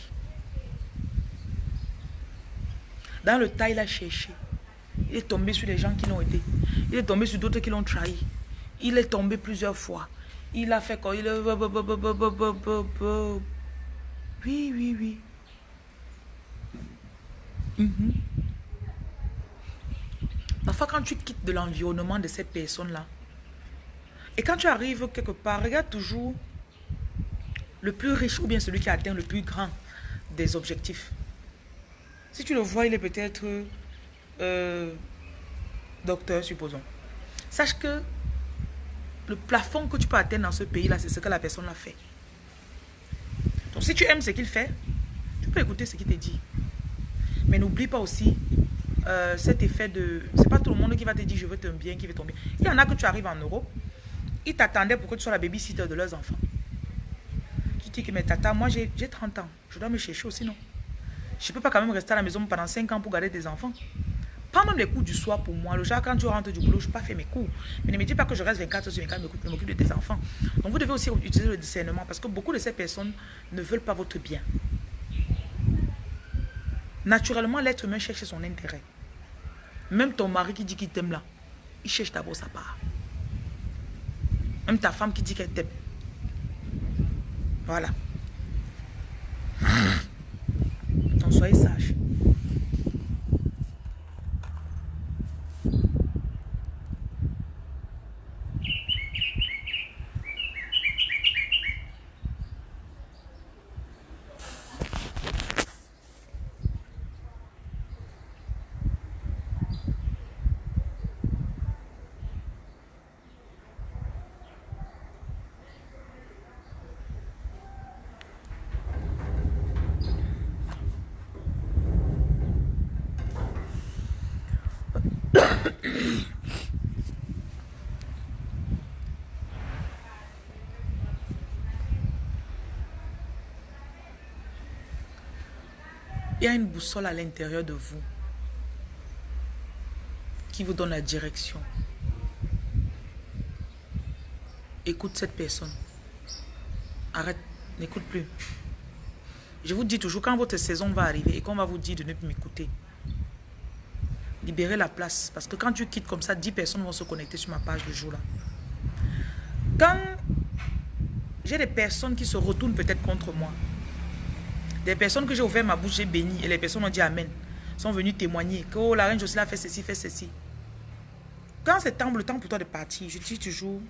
Dans le tas, il a cherché. Il est tombé sur les gens qui l'ont aidé. Il est tombé sur d'autres qui l'ont trahi. Il est tombé plusieurs fois. Il a fait quoi? Il est... Oui, oui, oui. Mhm. Parfois, quand tu quittes de l'environnement de ces personnes-là, et quand tu arrives quelque part, regarde toujours le plus riche ou bien celui qui atteint le plus grand des objectifs. Si tu le vois, il est peut-être euh, docteur, supposons. Sache que le plafond que tu peux atteindre dans ce pays-là, c'est ce que la personne a fait. Donc si tu aimes ce qu'il fait, tu peux écouter ce qu'il te dit. Mais n'oublie pas aussi euh, cet effet de... C'est pas tout le monde qui va te dire je veux te bien, qui veut tomber. Il y en a que tu arrives en Europe, ils t'attendaient pour que tu sois la babysitter de leurs enfants. Tu dis que mais tata, moi j'ai 30 ans, je dois me chercher aussi, non? Je ne peux pas quand même rester à la maison pendant 5 ans pour garder des enfants. Pas même les cours du soir pour moi. Le jour, quand tu rentres du boulot, je ne pas faire mes cours. Mais ne me dis pas que je reste 24 heures sur 24, je m'occupe de tes enfants. Donc vous devez aussi utiliser le discernement parce que beaucoup de ces personnes ne veulent pas votre bien. Naturellement, l'être humain cherche son intérêt. Même ton mari qui dit qu'il t'aime là, il cherche d'abord sa part. Même ta femme qui dit qu'elle t'aime. Voilà. soyez sage. Il a une boussole à l'intérieur de vous qui vous donne la direction. Écoute cette personne. Arrête, n'écoute plus. Je vous dis toujours, quand votre saison va arriver et qu'on va vous dire de ne plus m'écouter, libérez la place. Parce que quand tu quittes comme ça, 10 personnes vont se connecter sur ma page le jour-là. Quand j'ai des personnes qui se retournent peut-être contre moi, des personnes que j'ai ouvert ma bouche, j'ai béni et les personnes ont dit Amen. sont venus témoigner que oh, la reine Jocelyne a fait ceci, fait ceci. Quand c'est temps, le temps pour toi de partir, je dis toujours,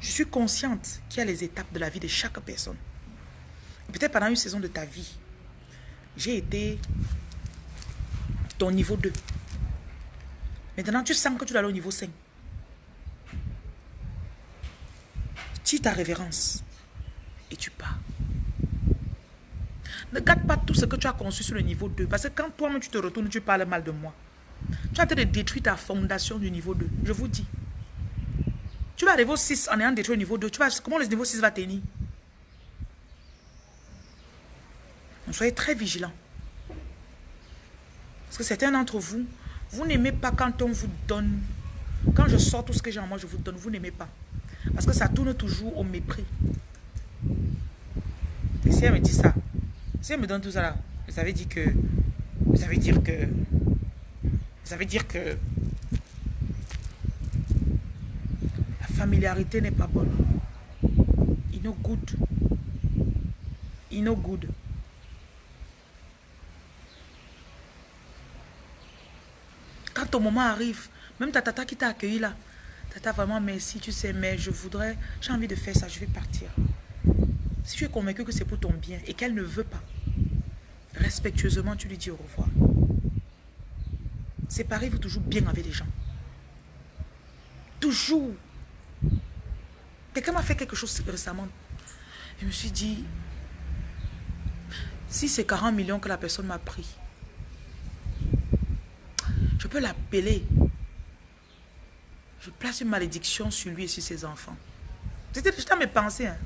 je suis consciente qu'il y a les étapes de la vie de chaque personne. Peut-être pendant une saison de ta vie, j'ai été ton niveau 2. Maintenant, tu sens que tu dois aller au niveau 5. Tu ta révérence et tu pars. Ne garde pas tout ce que tu as conçu sur le niveau 2. Parce que quand toi-même tu te retournes, tu parles mal de moi. Tu as en train de détruire ta fondation du niveau 2. Je vous dis. Tu vas arriver au 6 en ayant détruit le niveau 2. Tu vas, comment le niveau 6 va tenir? Donc, soyez très vigilants. Parce que certains d'entre vous, vous n'aimez pas quand on vous donne. Quand je sors tout ce que j'ai en moi, je vous donne. Vous n'aimez pas. Parce que ça tourne toujours au mépris. Et si elle me dit ça, si elle me donne tout ça là, ça veut dire que... Ça veut dire que... Ça veut dire que... La familiarité n'est pas bonne. Il no good. Il no good. Quand ton moment arrive, même ta tata qui t'a accueilli là, tata vraiment merci, tu sais, mais je voudrais, j'ai envie de faire ça, je vais partir. Si tu es convaincu que c'est pour ton bien et qu'elle ne veut pas, respectueusement, tu lui dis au revoir. Séparez-vous toujours bien avec les gens. Toujours. Quelqu'un m'a fait quelque chose récemment. Je me suis dit, si c'est 40 millions que la personne m'a pris, je peux l'appeler. Je place une malédiction sur lui et sur ses enfants. C'était juste à mes pensées. Hein.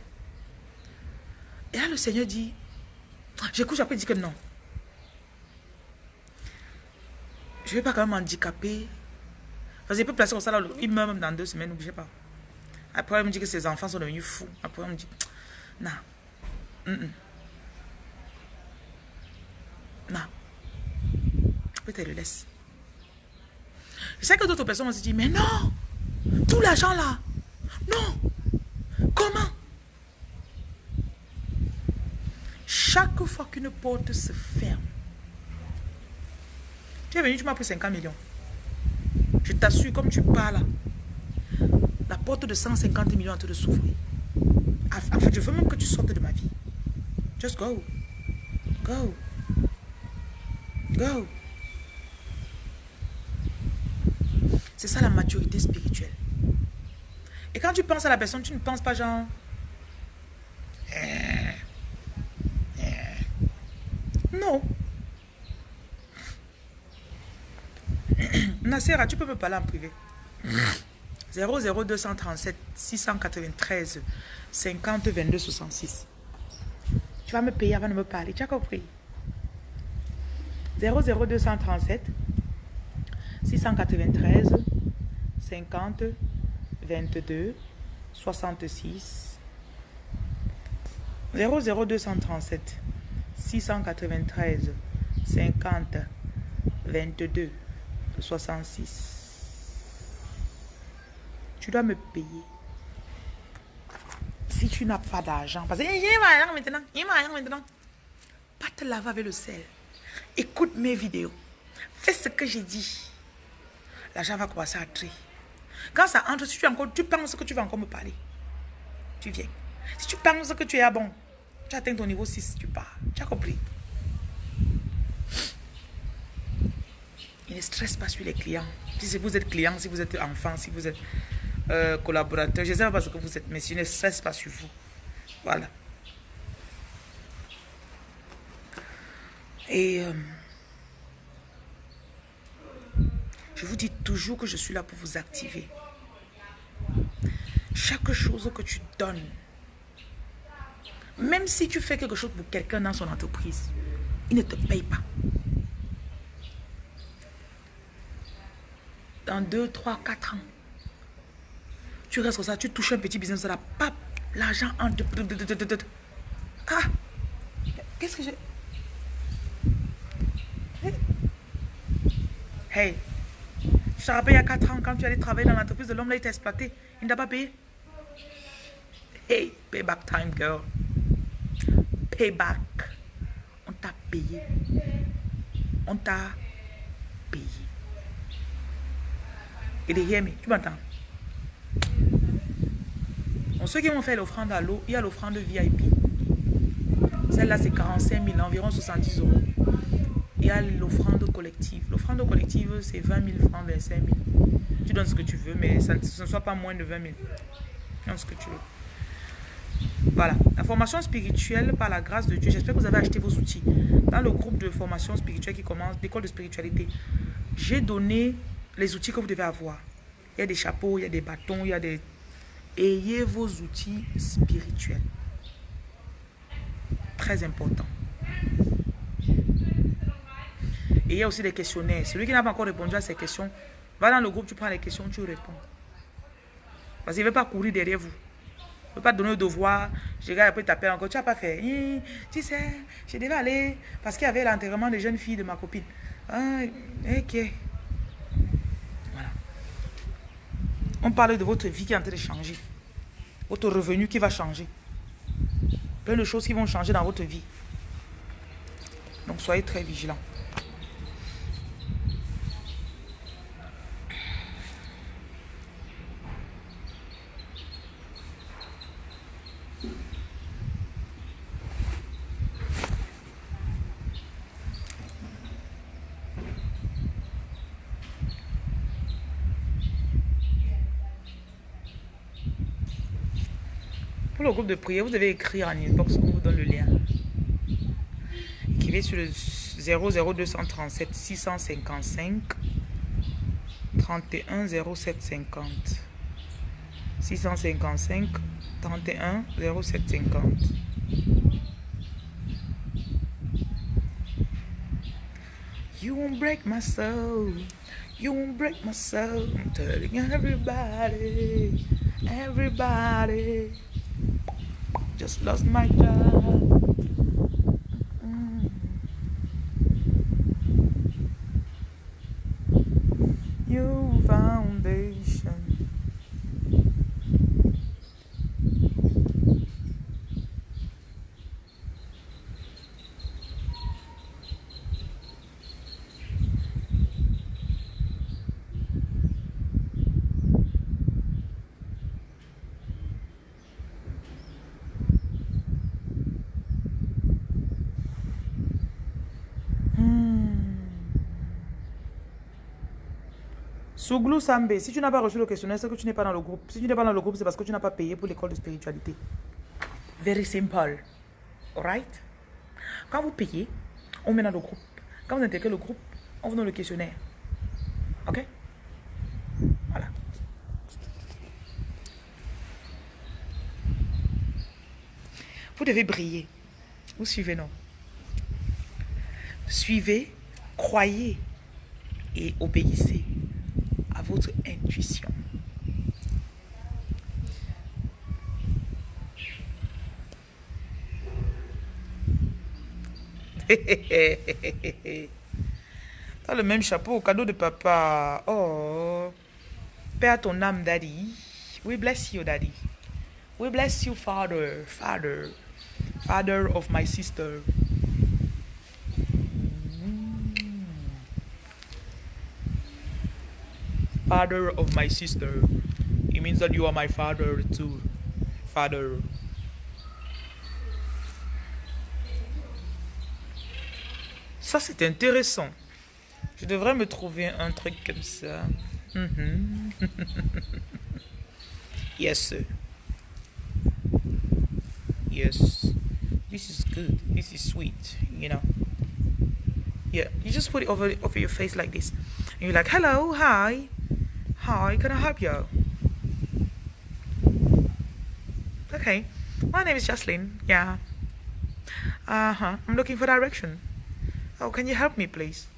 Et là, le Seigneur dit, j'écoute, après il dit que non. Je ne vais pas quand même handicaper. Parce qu'il peut placer comme ça, là, il meurt même dans deux semaines, n'oubliez pas. Après, il me dit que ses enfants sont devenus fous. Après, il me dit, non. Non. Peut-être le laisse. Je sais que d'autres personnes vont se mais non, tout l'argent là, non, comment? Chaque fois qu'une porte se ferme, tu es venu, tu m'as pris 50 millions. Je t'assure, comme tu parles, la porte de 150 millions est en train de s'ouvrir. En fait, je veux même que tu sortes de ma vie. Just go. Go. Go. C'est ça la maturité spirituelle. Et quand tu penses à la personne, tu ne penses pas genre... Eh, eh. Non. Nassera, tu peux me parler en privé? 00237 693 50 22 66. Tu vas me payer avant de me parler. Tu as compris? 00237 693 50 22 66 00237 693 50 22 66 tu dois me payer. Si tu n'as pas d'argent parce que il m'a maintenant il m'a maintenant. Pas te laver avec le sel. Écoute mes vidéos. Fais ce que j'ai dit. L'argent va commencer à entrer. Quand ça entre, si tu, encore, tu penses que tu vas encore me parler, tu viens. Si tu penses que tu es à bon, tu atteins ton niveau 6, tu pars. Tu as compris? Il ne stresse pas sur les clients. Si vous êtes client, si vous êtes enfant, si vous êtes euh, collaborateur, je ne sais pas parce que vous êtes, mais il ne stresse pas sur vous. Voilà. Et... Euh, Je vous dis toujours que je suis là pour vous activer. Chaque chose que tu donnes, même si tu fais quelque chose pour quelqu'un dans son entreprise, il ne te paye pas. Dans 2, 3, 4 ans, tu restes comme ça, tu touches un petit business, là, pap, l'argent entre... Ah Qu'est-ce que j'ai... Hey je te rappelle il y a 4 ans, quand tu allais travailler dans l'entreprise de l'homme, là, il t'a exploité. Il ne t'a pas payé. Hey, payback time, girl. Payback. On t'a payé. On t'a payé. Et derrière, mais tu m'entends? Donc, ceux qui vont faire l'offrande à l'eau, il y a l'offrande VIP. Celle-là, c'est 45 000, environ 70 euros. Il y a l'offrande collective. L'offrande collective, c'est 20 000 francs, 25 000. Tu donnes ce que tu veux, mais ça, ce ne soit pas moins de 20 000. Donne ce que tu veux. Voilà. La formation spirituelle, par la grâce de Dieu, j'espère que vous avez acheté vos outils. Dans le groupe de formation spirituelle qui commence, d'école de spiritualité, j'ai donné les outils que vous devez avoir. Il y a des chapeaux, il y a des bâtons, il y a des... Ayez vos outils spirituels. Très important. Et il y a aussi des questionnaires. Celui qui n'a pas encore répondu à ces questions, va dans le groupe, tu prends les questions, tu réponds. Parce qu'il ne veut pas courir derrière vous. Il ne veut pas donner le devoir. Je regarde après, t'appelles encore. Tu n'as pas fait. tu sais, je devais aller parce qu'il y avait l'enterrement des jeunes filles de ma copine. Ah, ok. Voilà. On parle de votre vie qui est en train de changer. Votre revenu qui va changer. Plein de choses qui vont changer dans votre vie. Donc soyez très vigilants. Le groupe de prière, vous devez écrire en inbox, on vous donne le lien. Écrivez sur le 00237 655 31 0750 655 31 0750 You won't break my soul. You won't break my soul. I'm telling everybody, everybody. Just lost my job. Souglou Sambe, si tu n'as pas reçu le questionnaire, c'est que tu n'es pas dans le groupe. Si tu n'es pas dans le groupe, c'est parce que tu n'as pas payé pour l'école de spiritualité. Very simple. Alright? Quand vous payez, on met dans le groupe. Quand vous intégrez le groupe, on vous donne le questionnaire. Ok? Voilà. Vous devez briller. Vous suivez, non? Suivez, croyez et obéissez votre intuition. T'as le même chapeau, cadeau de papa. Oh, Père ton âme, daddy. We bless you, daddy. We bless you, father, father, father of my sister. Father of my sister. It means that you are my father too. Father. Ça, c'est intéressant. Je devrais me trouver un truc comme ça. Mm -hmm. yes, sir. Yes. This is good. This is sweet, you know. Yeah, you just put it over, over your face like this. And you're like, hello, hi. Hi, can I help you? Okay, my name is Jocelyn. Yeah. Uh huh. I'm looking for direction. Oh, can you help me, please?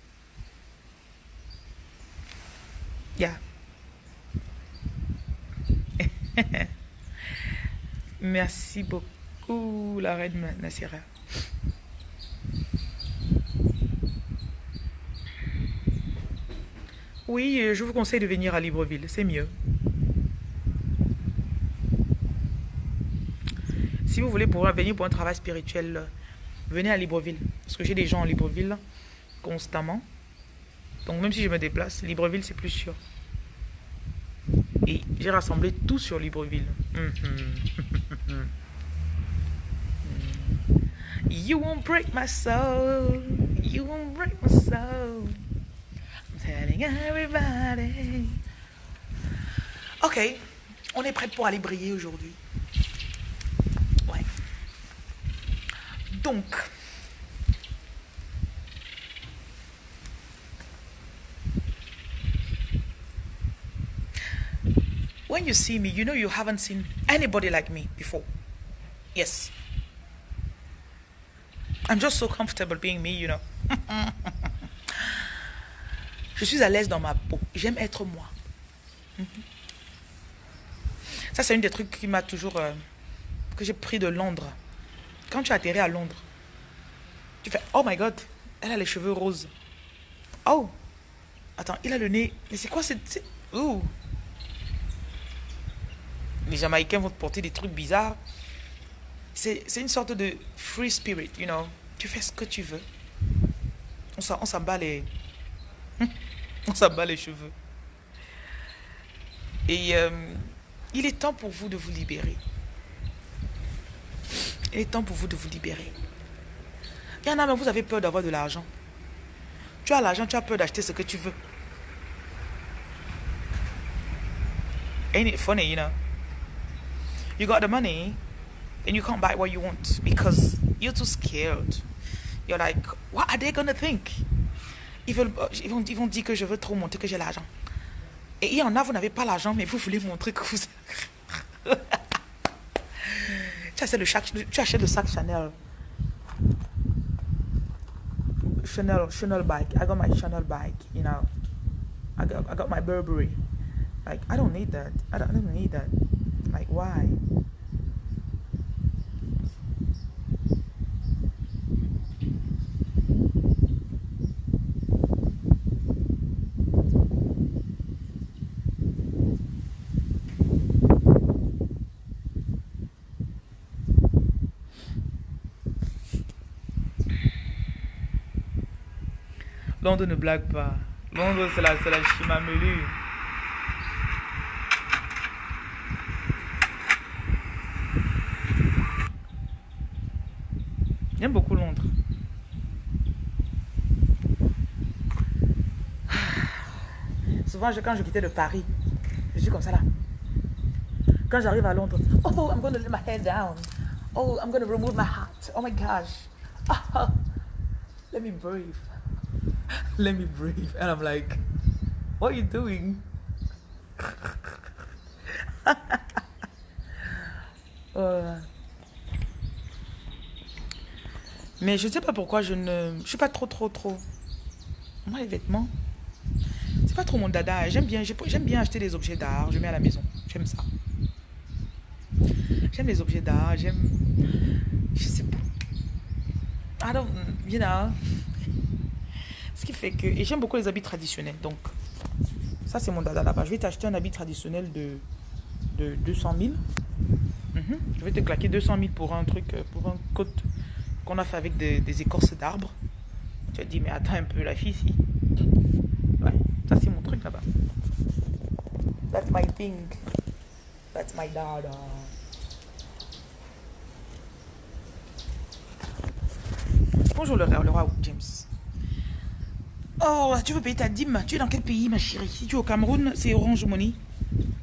Yeah. Merci beaucoup, la reine. Oui, je vous conseille de venir à Libreville, c'est mieux. Si vous voulez pouvoir venir pour un travail spirituel, venez à Libreville. Parce que j'ai des gens à Libreville constamment. Donc même si je me déplace, Libreville, c'est plus sûr. Et j'ai rassemblé tout sur Libreville. Mhm. you won't break my soul. You won't break my soul. Telling everybody. Ok, on est prêt pour aller briller aujourd'hui. Ouais. Donc, when you see me, you know you haven't seen anybody like me before. Yes. I'm just so comfortable being me, you know. Je suis à l'aise dans ma peau. J'aime être moi. Mhm. Ça, c'est une des trucs qui m'a toujours... Euh, que j'ai pris de Londres. Quand tu atterris à Londres, tu fais, oh my God, elle a les cheveux roses. Oh, attends, il a le nez. Mais c'est quoi cette... Ouh. Les Jamaïcains vont te porter des trucs bizarres. C'est une sorte de free spirit, you know. Tu fais ce que tu veux. On s'en bat les... on s'en bat les cheveux. Et euh, il est temps pour vous de vous libérer. Il est temps pour vous de vous libérer. Il y en a, mais vous avez peur d'avoir de l'argent. Tu as l'argent, tu as peur d'acheter ce que tu veux. Ain't it funny, you know? You got the money, and you can't buy what you want because you're too scared. You're like, what are they gonna think? Ils, veulent, ils, vont, dire que je veux trop montrer que j'ai l'argent. Et il y en a, vous n'avez pas l'argent, mais vous voulez montrer que vous... tu, achètes le chaque, tu achètes le sac Chanel. Chanel, Chanel bike. I got my Chanel bike, you know. I got, I got my Burberry. Like, I don't need that. I I don't need that. Like, why? Londres ne blague pas. Londres, c'est la, la chimamelu. J'aime beaucoup Londres. Souvent, je, quand je quittais le Paris, je suis comme ça là. Quand j'arrive à Londres, oh, I'm going to let my hair down. Oh, I'm going to remove my hat. Oh my gosh. Oh, let me breathe. Let me breathe. And I'm like, what are you doing? uh, Mais je ne sais pas pourquoi je ne... Je suis pas trop, trop, trop... Moi, les vêtements, c'est pas trop mon dada. J'aime bien, j'aime bien acheter des objets d'art. Je mets à la maison. J'aime ça. J'aime les objets d'art. J'aime... Je sais pas. I don't... You know. Fait que... Et j'aime beaucoup les habits traditionnels. Donc, ça, c'est mon dada là-bas. Je vais t'acheter un habit traditionnel de, de 200 000. Mhm. Je vais te claquer 200 000 pour un truc, pour un côte qu'on a fait avec des, écorces d'arbres. Tu as dit, mais attends un peu, la fille ici. Ouais, ça c'est mon truc là-bas. That's my thing. That's my dada. Bonjour le, le roi. Tu veux payer ta dîme Tu es dans quel pays, ma chérie? Si tu es au Cameroun, c'est Orange Money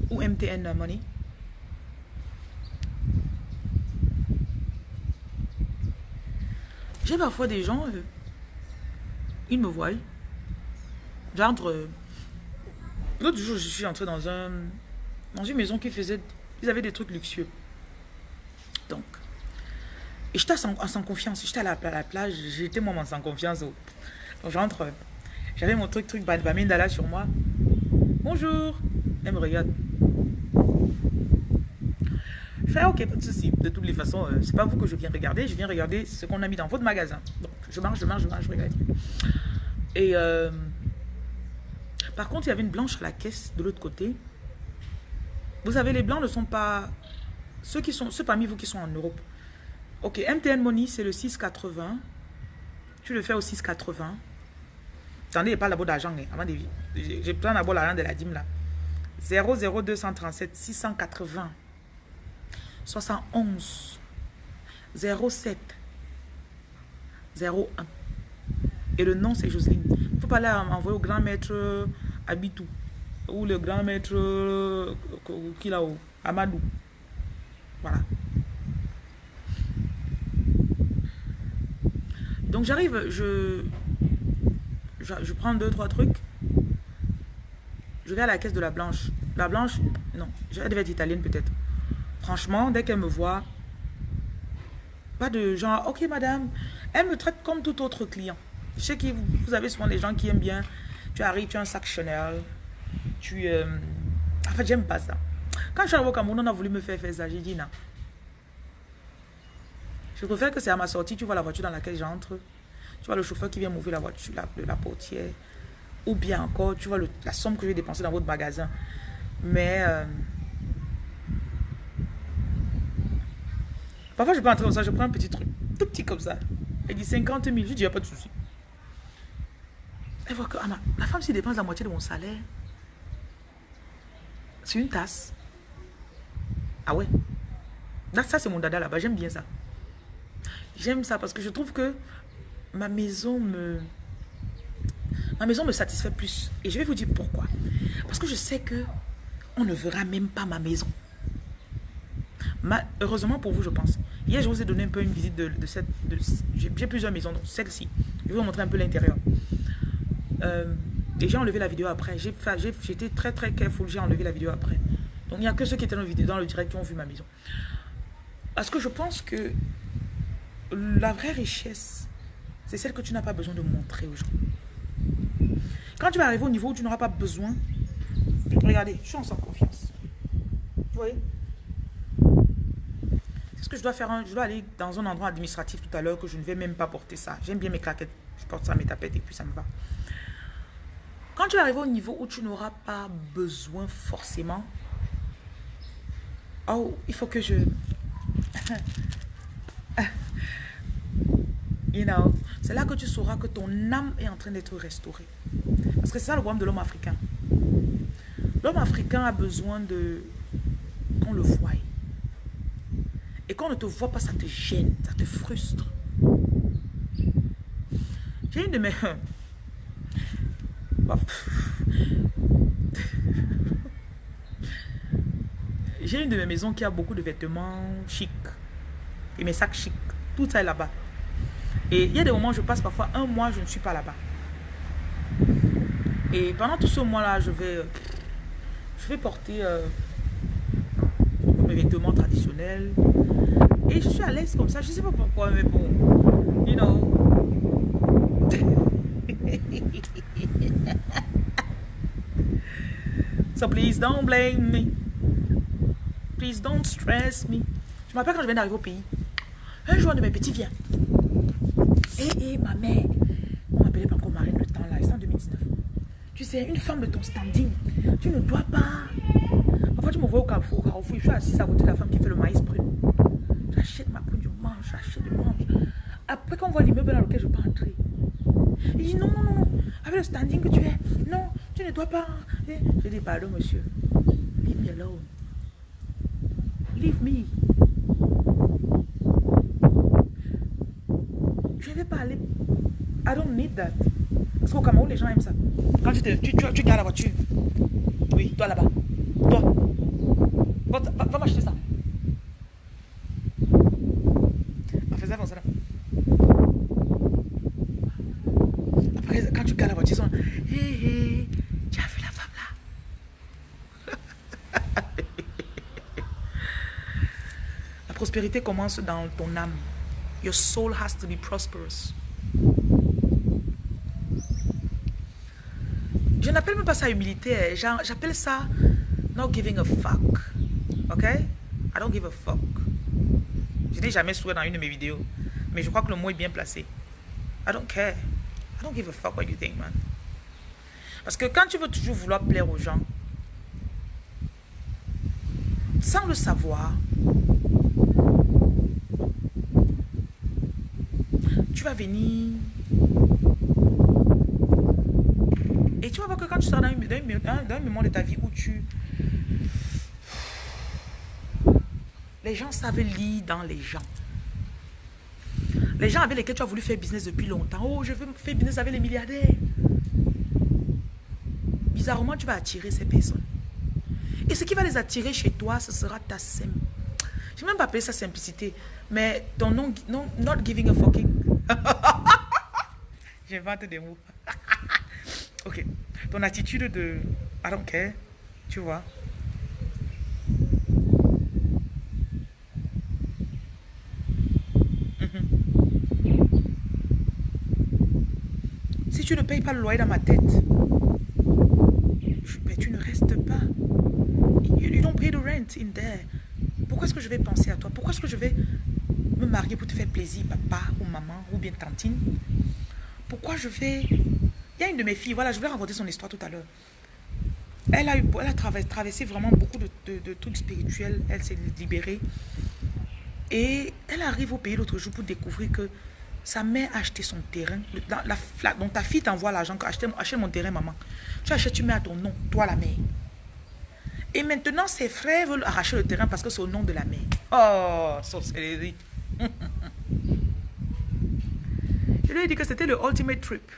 ou MTN Money. J'ai parfois des gens, euh, ils me voient. J'entre. Euh, l'autre jour, je suis entré dans un dans une maison qui faisait. Ils avaient des trucs luxueux. Donc. Et j'étais sans, sans confiance. J'étais à la, plage. J'étais moi sans confiance. Donc j'entre. J'avais mon truc, truc Bamindala sur moi. Bonjour. Elle me regarde. Je fais, ok, pas de souci. De toutes les façons, euh, c'est pas vous que je viens regarder, je viens regarder ce qu'on a mis dans votre magasin. Donc, je marche, je marche, je marche, je regarde. Et euh, par contre, il y avait une blanche à la caisse de l'autre côté. Vous savez, les blancs ne sont pas ceux qui sont, ceux parmi vous qui sont en Europe. Ok, MTN Money, c'est le 6,80. Tu le fais au 6,80. Attendez, pas d'abord d'argent. Hein, avant de... Je prends d'abord l'argent de la dîme là. 00237 680 71 07 01. Et le nom, c'est Jocelyne. Il faut pas aller envoyer au grand maître Abitou. Ou le grand maître qui là-haut, Amadou. Voilà. Donc j'arrive, je, je, prends deux, trois trucs. Je vais à la caisse de la blanche. La blanche, non, elle devait être italienne peut-être. Franchement, dès qu'elle me voit, pas de genre, ok madame, elle me traite comme tout autre client. Je sais que vous avez souvent des gens qui aiment bien. Tu arrives, tu as un sac Chanel. Tu... Euh... En fait, j'aime pas ça. Quand je suis arrivé au Cameroun, on a voulu me faire faire ça. J'ai dit non. Je préfère que c'est à ma sortie, tu vois la voiture dans laquelle j'entre. Tu vois le chauffeur qui vient m'ouvrir la voiture, la, la, portière. Ou bien encore, tu vois la somme que je vais dépenser dans votre magasin. Mais... Euh, parfois, je peux entrer comme ça, je prends un petit truc. Tout petit comme ça. Elle dit 50 000. Je dis, il n'y a pas de souci. Elle voit que ah, la femme, s'il dépense la moitié de mon salaire, c'est une tasse. Ah ouais. ça, c'est mon dada là-bas. J'aime bien ça. J'aime ça parce que je trouve que ma maison me... Ma maison me satisfait plus. Et je vais vous dire pourquoi. Parce que je sais que on ne verra même pas ma maison. Ma, heureusement pour vous, je pense. Hier, je vous ai donné un peu une visite de, cette... J'ai plusieurs maisons, donc celle-ci. Je vais vous montrer un peu l'intérieur. Euh, et j'ai enlevé la vidéo après. J'étais très très careful, j'ai enlevé la vidéo après. Donc il n'y a que ceux qui étaient dans, le vidéo, dans le direct qui ont vu ma maison. Parce que je pense que la vraie richesse, c'est celle que tu n'as pas besoin de montrer aux gens. Quand tu vas arriver au niveau où tu n'auras pas besoin, regardez, je suis en sans confiance. Vous voyez? C'est ce que je dois faire. Je dois aller dans un endroit administratif tout à l'heure que je ne vais même pas porter ça. J'aime bien mes claquettes. Je porte ça, mes tapettes et puis ça me va. Quand tu arrives au niveau où tu n'auras pas besoin forcément, oh, il faut que je... you know, c'est là que tu sauras que ton âme est en train d'être restaurée. Parce que c'est ça le problème de l'homme africain. L'homme africain a besoin de qu'on le voie. Et quand on ne te voit pas, ça te gêne, ça te frustre. J'ai une de mes... J'ai une de mes maisons qui a beaucoup de vêtements chics. Et mes sacs chics. Tout ça est là-bas. Et il y a des moments où je passe parfois un mois, je ne suis pas là-bas. Et pendant tout ce mois-là, je vais, je vais porter euh, mes vêtements traditionnels. Et je suis à l'aise comme ça. Je ne sais pas pourquoi, mais bon. You know. So please don't blame me. Please don't stress me. Je me rappelle quand je viens d'arriver au pays. Un jour, de mes petits vient. Et, et ma mère, on m'appelait pas encore Marine le temps là, c'est en 2019. Tu sais, une femme de ton standing, tu ne dois pas. Parfois, tu me vois au carrefour, au carrefour, je suis assise à côté de la femme qui fait le maïs prune. J'achète ma prune, je mange, j'achète, je mange. Après, quand on voit l'immeuble dans lequel je peux entrer, il dit non, non, non, avec le standing que tu es, non, tu ne dois pas. Je dis pardon, monsieur. Leave me alone. Leave me. Je ne vais pas aller. I don't need that. Parce qu'au Cameroun, les gens aiment ça. Quand tu, te, tu, tu, tu gardes la voiture. Oui, toi là-bas. Toi. Va, va, va m'acheter ça. En faisant comme ça. Après, quand tu gardes la voiture, ils sont. Hé, hé. Tu as vu la femme là? La prospérité commence dans ton âme. Your soul has to be prosperous. Je n'appelle même pas ça humilité. J'appelle ça not giving a fuck. Ok? I don't give a fuck. Je n'ai jamais souhaité dans une de mes vidéos. Mais je crois que le mot est bien placé. I don't care. I don't give a fuck what you think, man. Parce que quand tu veux toujours vouloir plaire aux gens, sans le savoir, tu vas venir Et tu vas voir que quand tu sors dans un, moment de ta vie où tu... Les gens savent lire dans les gens. Les gens avec lesquels tu as voulu faire business depuis longtemps. Oh, je veux faire business avec les milliardaires. Bizarrement, tu vas attirer ces personnes. Et ce qui va les attirer chez toi, ce sera ta sim. Je ne vais même pas appeler ça simplicité. Mais ton nom, non, not giving a fucking. J'invente des mots. ok. Ton attitude de I don't care. Tu vois. Si tu ne payes pas le loyer dans ma tête, tu ne restes pas. You, don't pay the rent in there. Pourquoi est-ce que je vais penser à toi? Pourquoi est-ce que je vais me marier pour te faire plaisir, papa ou maman ou bien tantine? Pourquoi je vais... Il y a une de mes filles, voilà, je vais raconter son histoire tout à l'heure. Elle a, eu, elle a traversé vraiment beaucoup de, de trucs spirituels. Elle s'est libérée. Et elle arrive au pays l'autre jour pour découvrir que sa mère a acheté son terrain. La, donc ta fille t'envoie l'argent. Achète, achète mon terrain, maman. Tu achètes, tu mets à ton nom, toi la mère. Et maintenant, ses frères veulent arracher le terrain parce que c'est au nom de la mère. Oh, sorcellerie. Dit que c'était le ultimate trip.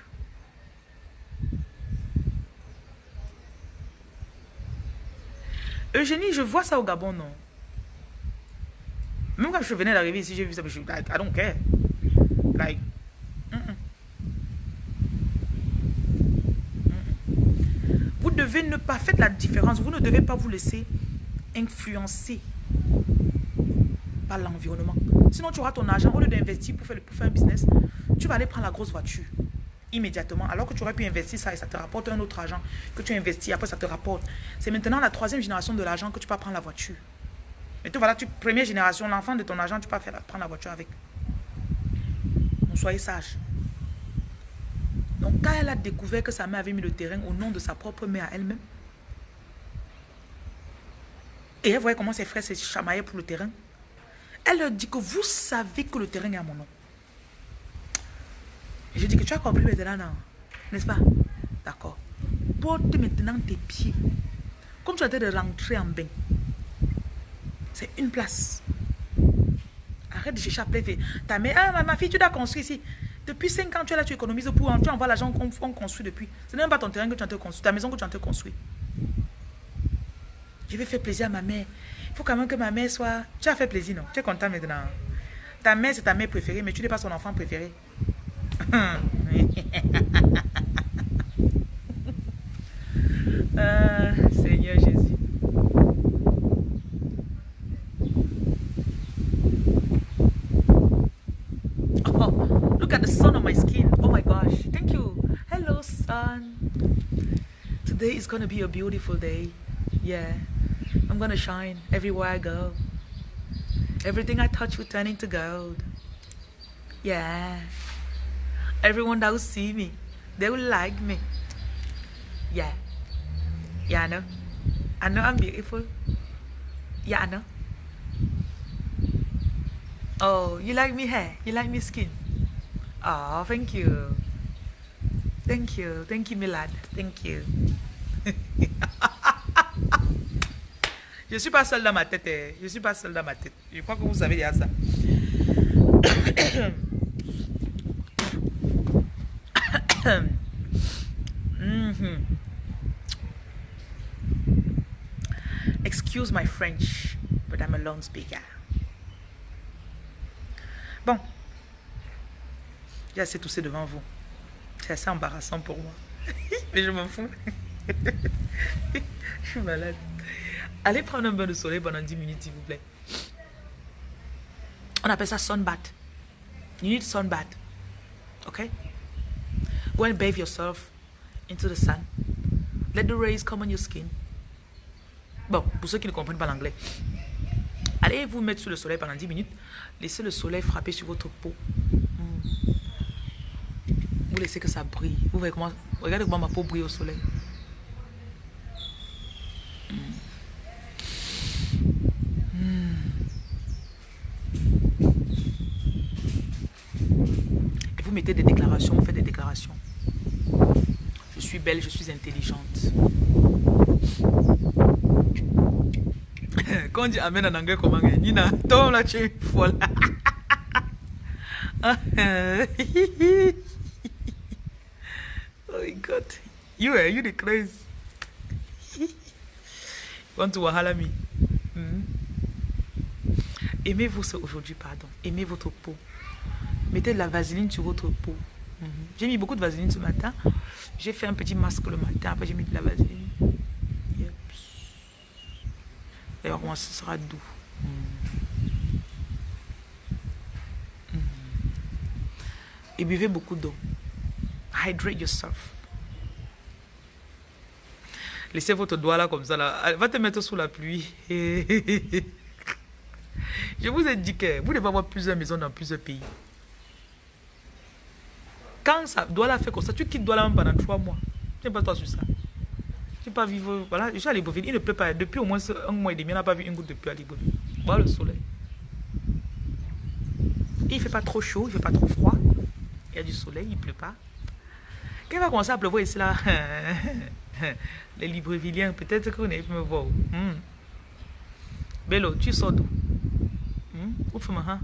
Eugénie, je vois ça au Gabon, non? Même quand je venais d'arriver ici, j'ai vu ça, je suis I don't care. Like, Vous devez ne pas faire la différence. Vous ne devez pas vous laisser influencer par l'environnement. Sinon, tu auras ton argent. Au lieu d'investir pour faire, pour faire un business, tu vas aller prendre la grosse voiture immédiatement. Alors que tu aurais pu investir ça et ça te rapporte un autre argent que tu investis. Après, ça te rapporte. C'est maintenant la troisième génération de l'argent que tu peux prendre la voiture. Mais tu voilà, tu, première génération, l'enfant de ton argent, tu peux faire, prendre la voiture avec soyez sage. Donc quand elle a découvert que sa mère avait mis le terrain au nom de sa propre mère à elle-même, et elle voyait comment ses frères se chamaillaient pour le terrain, elle leur dit que vous savez que le terrain est à mon nom. Je dis que tu as compris maintenant, non? N'est-ce pas? D'accord. Porte maintenant tes pieds. Comme tu as de rentrer en bain. C'est une place. Arrête de chercher à plaider. Ta mère, ah, ma fille, tu dois construire ici. Depuis 5 ans, tu es là, tu économises pour, tu envoies l'argent qu'on construit depuis. Ce n'est même pas ton terrain que tu as construit, ta maison que tu as construit. Je vais faire plaisir à ma mère. Il faut quand même que ma mère soit... Tu as fait plaisir, non? Tu es content maintenant. Ta mère, c'est ta mère préférée, mais tu n'es pas son enfant préféré. ah, Jésus. Look at the sun on my skin. Oh my gosh. Thank you. Hello, sun. Today is going to be a beautiful day. Yeah. I'm going to shine everywhere I go. Everything I touch will turn into gold. Yeah. Everyone that will see me, they will like me. Yeah. Yeah, I know. I know I'm beautiful. Yeah, I know. Oh, you like me hair? You like me skin? Oh, thank you. Thank you. Thank you, Milad. Thank you. Je ne suis pas seule dans ma tête. Eh. Je suis pas seule dans ma tête. Je crois que vous savez ça. mm-hmm. Excuse my French, but I'm a lone speaker. Bon, j'ai assez toussé devant vous. C'est assez embarrassant pour moi. Mais je m'en fous. je suis malade. Allez prendre un bain de soleil pendant 10 minutes, s'il vous plaît. On appelle ça sunbath. You need sunbath. Okay? Go and bathe yourself into the sun. Let the rays come on your skin. Bon, pour ceux qui ne comprennent pas l'anglais. Allez vous mettre sous le soleil pendant 10 minutes. Laissez le soleil frapper sur votre peau vous laissez que ça brille. Vous voyez comment, regardez comment ma peau brille au soleil. Et vous mettez des déclarations, vous faites des déclarations. Suis belle, je suis intelligente. Quand on dit Amen en anglais, comment Nina, toi là, tu es folle. oh my God. You, are you the crazy. want to wahala me? Aimez-vous aujourd'hui, pardon. Aimez votre peau. Mettez de la vaseline sur votre peau. Mhm. J'ai mis beaucoup de vaseline ce matin. J'ai fait un petit masque le matin. Après, j'ai mis de la vaseline. Yep. D'ailleurs, moi, ce sera doux. Mhm. Et buvez beaucoup d'eau. Hydrate yourself. Laissez votre doigt là comme ça. Là. Va te mettre sous la pluie. Je vous ai dit que vous devez avoir plusieurs maisons dans plusieurs pays. Quand ça doit la faire comme ça, tu quittes Douala pendant trois mois. Tu pas toi sur ça. Tu pas vivre. Voilà, je suis à Libreville. Il ne peut pas. Depuis au moins un mois et demi, il n'a pas vu une goutte de à Libreville. Voilà le soleil. Il ne fait pas trop chaud, il ne fait pas trop froid. Il y a du soleil, il ne pleut pas. Quand il va commencer à pleuvoir ici, là, les Librevilliens, peut-être vous n'allez me voir. Hmm. Bello, tu sors d'où? Hmm? Ouf, hein?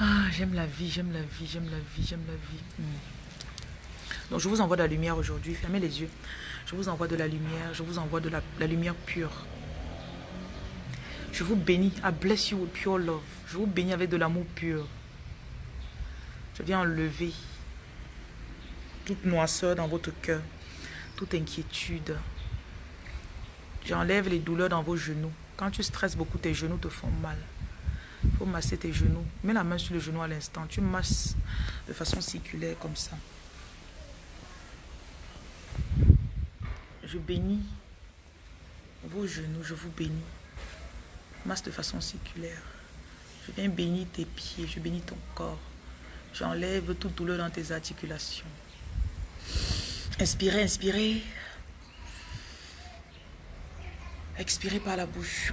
Ah, j'aime la vie, j'aime la vie, j'aime la vie, j'aime la vie. Hmm. Donc, je vous envoie de la lumière aujourd'hui. Fermez les yeux. Je vous envoie de la lumière. Je vous envoie de la, lumière pure. Je vous bénis. I bless you with pure love. Je vous bénis avec de l'amour pur. Je viens enlever toute noisseur dans votre cœur, toute inquiétude. J'enlève les douleurs dans vos genoux. Quand tu stresses beaucoup, tes genoux te font mal. Il faut masser tes genoux. Mets la main sur le genou à l'instant. Tu masses de façon circulaire comme ça. Je bénis vos genoux. Je vous bénis. Masse de façon circulaire. Je viens bénir tes pieds. Je bénis ton corps. J'enlève toute douleur dans tes articulations. Inspirez, inspirez. Expirez par la bouche.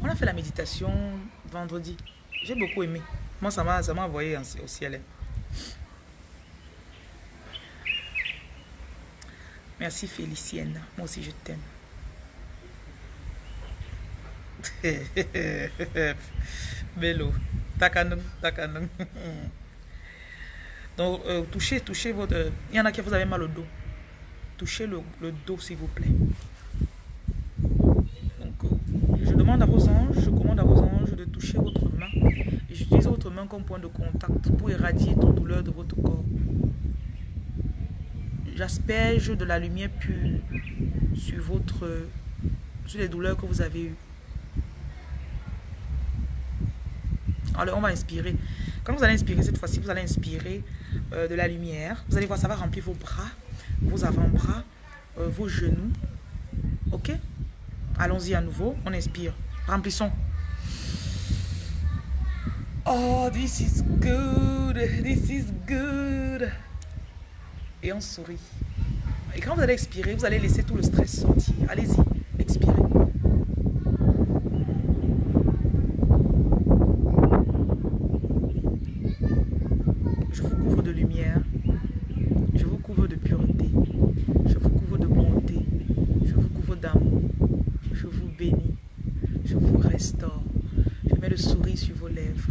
On a fait la méditation vendredi. J'ai beaucoup aimé. Moi, ça m'a envoyé au ciel. Merci Félicienne. Moi aussi, je t'aime. Bello. Takanung, takanung. Donc, euh, touchez, touchez votre... Il y en a qui vous avez mal au dos. Touchez le, le dos, s'il vous plaît. À vos anges, je commande à vos anges de toucher votre main. Et j'utilise votre main comme point de contact pour éradier toute douleur de votre corps. J'asperge de la lumière pure sur votre sur les douleurs que vous avez eues. Alors, on va inspirer. Quand vous allez inspirer cette fois-ci, vous allez inspirer euh, de la lumière. Vous allez voir, ça va remplir vos bras, vos avant-bras, euh, vos genoux. Allons-y à nouveau. On inspire. Remplissons. Oh, this is good. This is good. Et on sourit. Et quand vous allez expirer, vous allez laisser tout le stress sortir. Allez-y, expirez. Je vous couvre de lumière. Je vous couvre de pureté. Je vous couvre de bonté. Je vous couvre d'amour. Je vous bénis. Je vous restaure. Je mets le sourire sur vos lèvres.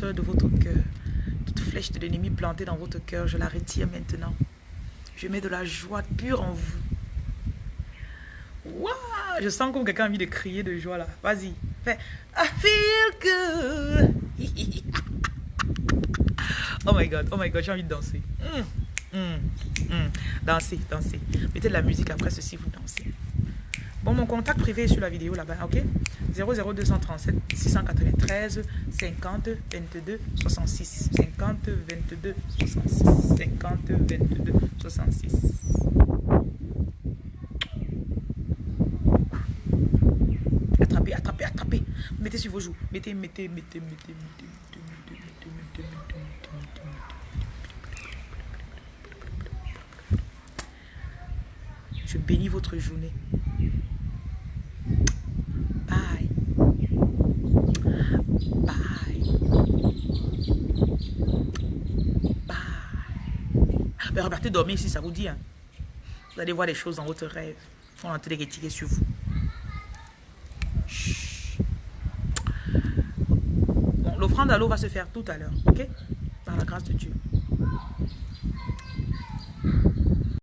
De votre cœur. Toute flèche de l'ennemi plantée dans votre cœur, je la retire maintenant. Je mets de la joie pure en vous. Je sens comme quelqu'un envie de crier de joie là. Vas-y. Fais I feel good. oh my god, oh my god, j'ai envie de danser. Mm, mm, mm. Dansez, dansez. Mettez de la musique après ceci, vous dansez. Bon, mon contact privé est sur la vidéo là-bas, ok? 00237 693 50 22 66 50 22 66 50 22 66 Attrapez, attrapez, attrapez. Mettez sur vos joues. Mettez, mettez, mettez, mettez, mettez, mettez, mettez, Je bénis votre journée. Bye. Bye. Bye. Mais repartez dormir ici, ça vous dit. Hein? Vous allez voir des choses dans votre rêve. On a téléguettiqué sur vous. Bon, l'offrande à l'eau va se faire tout à l'heure, ok? Par la grâce de Dieu.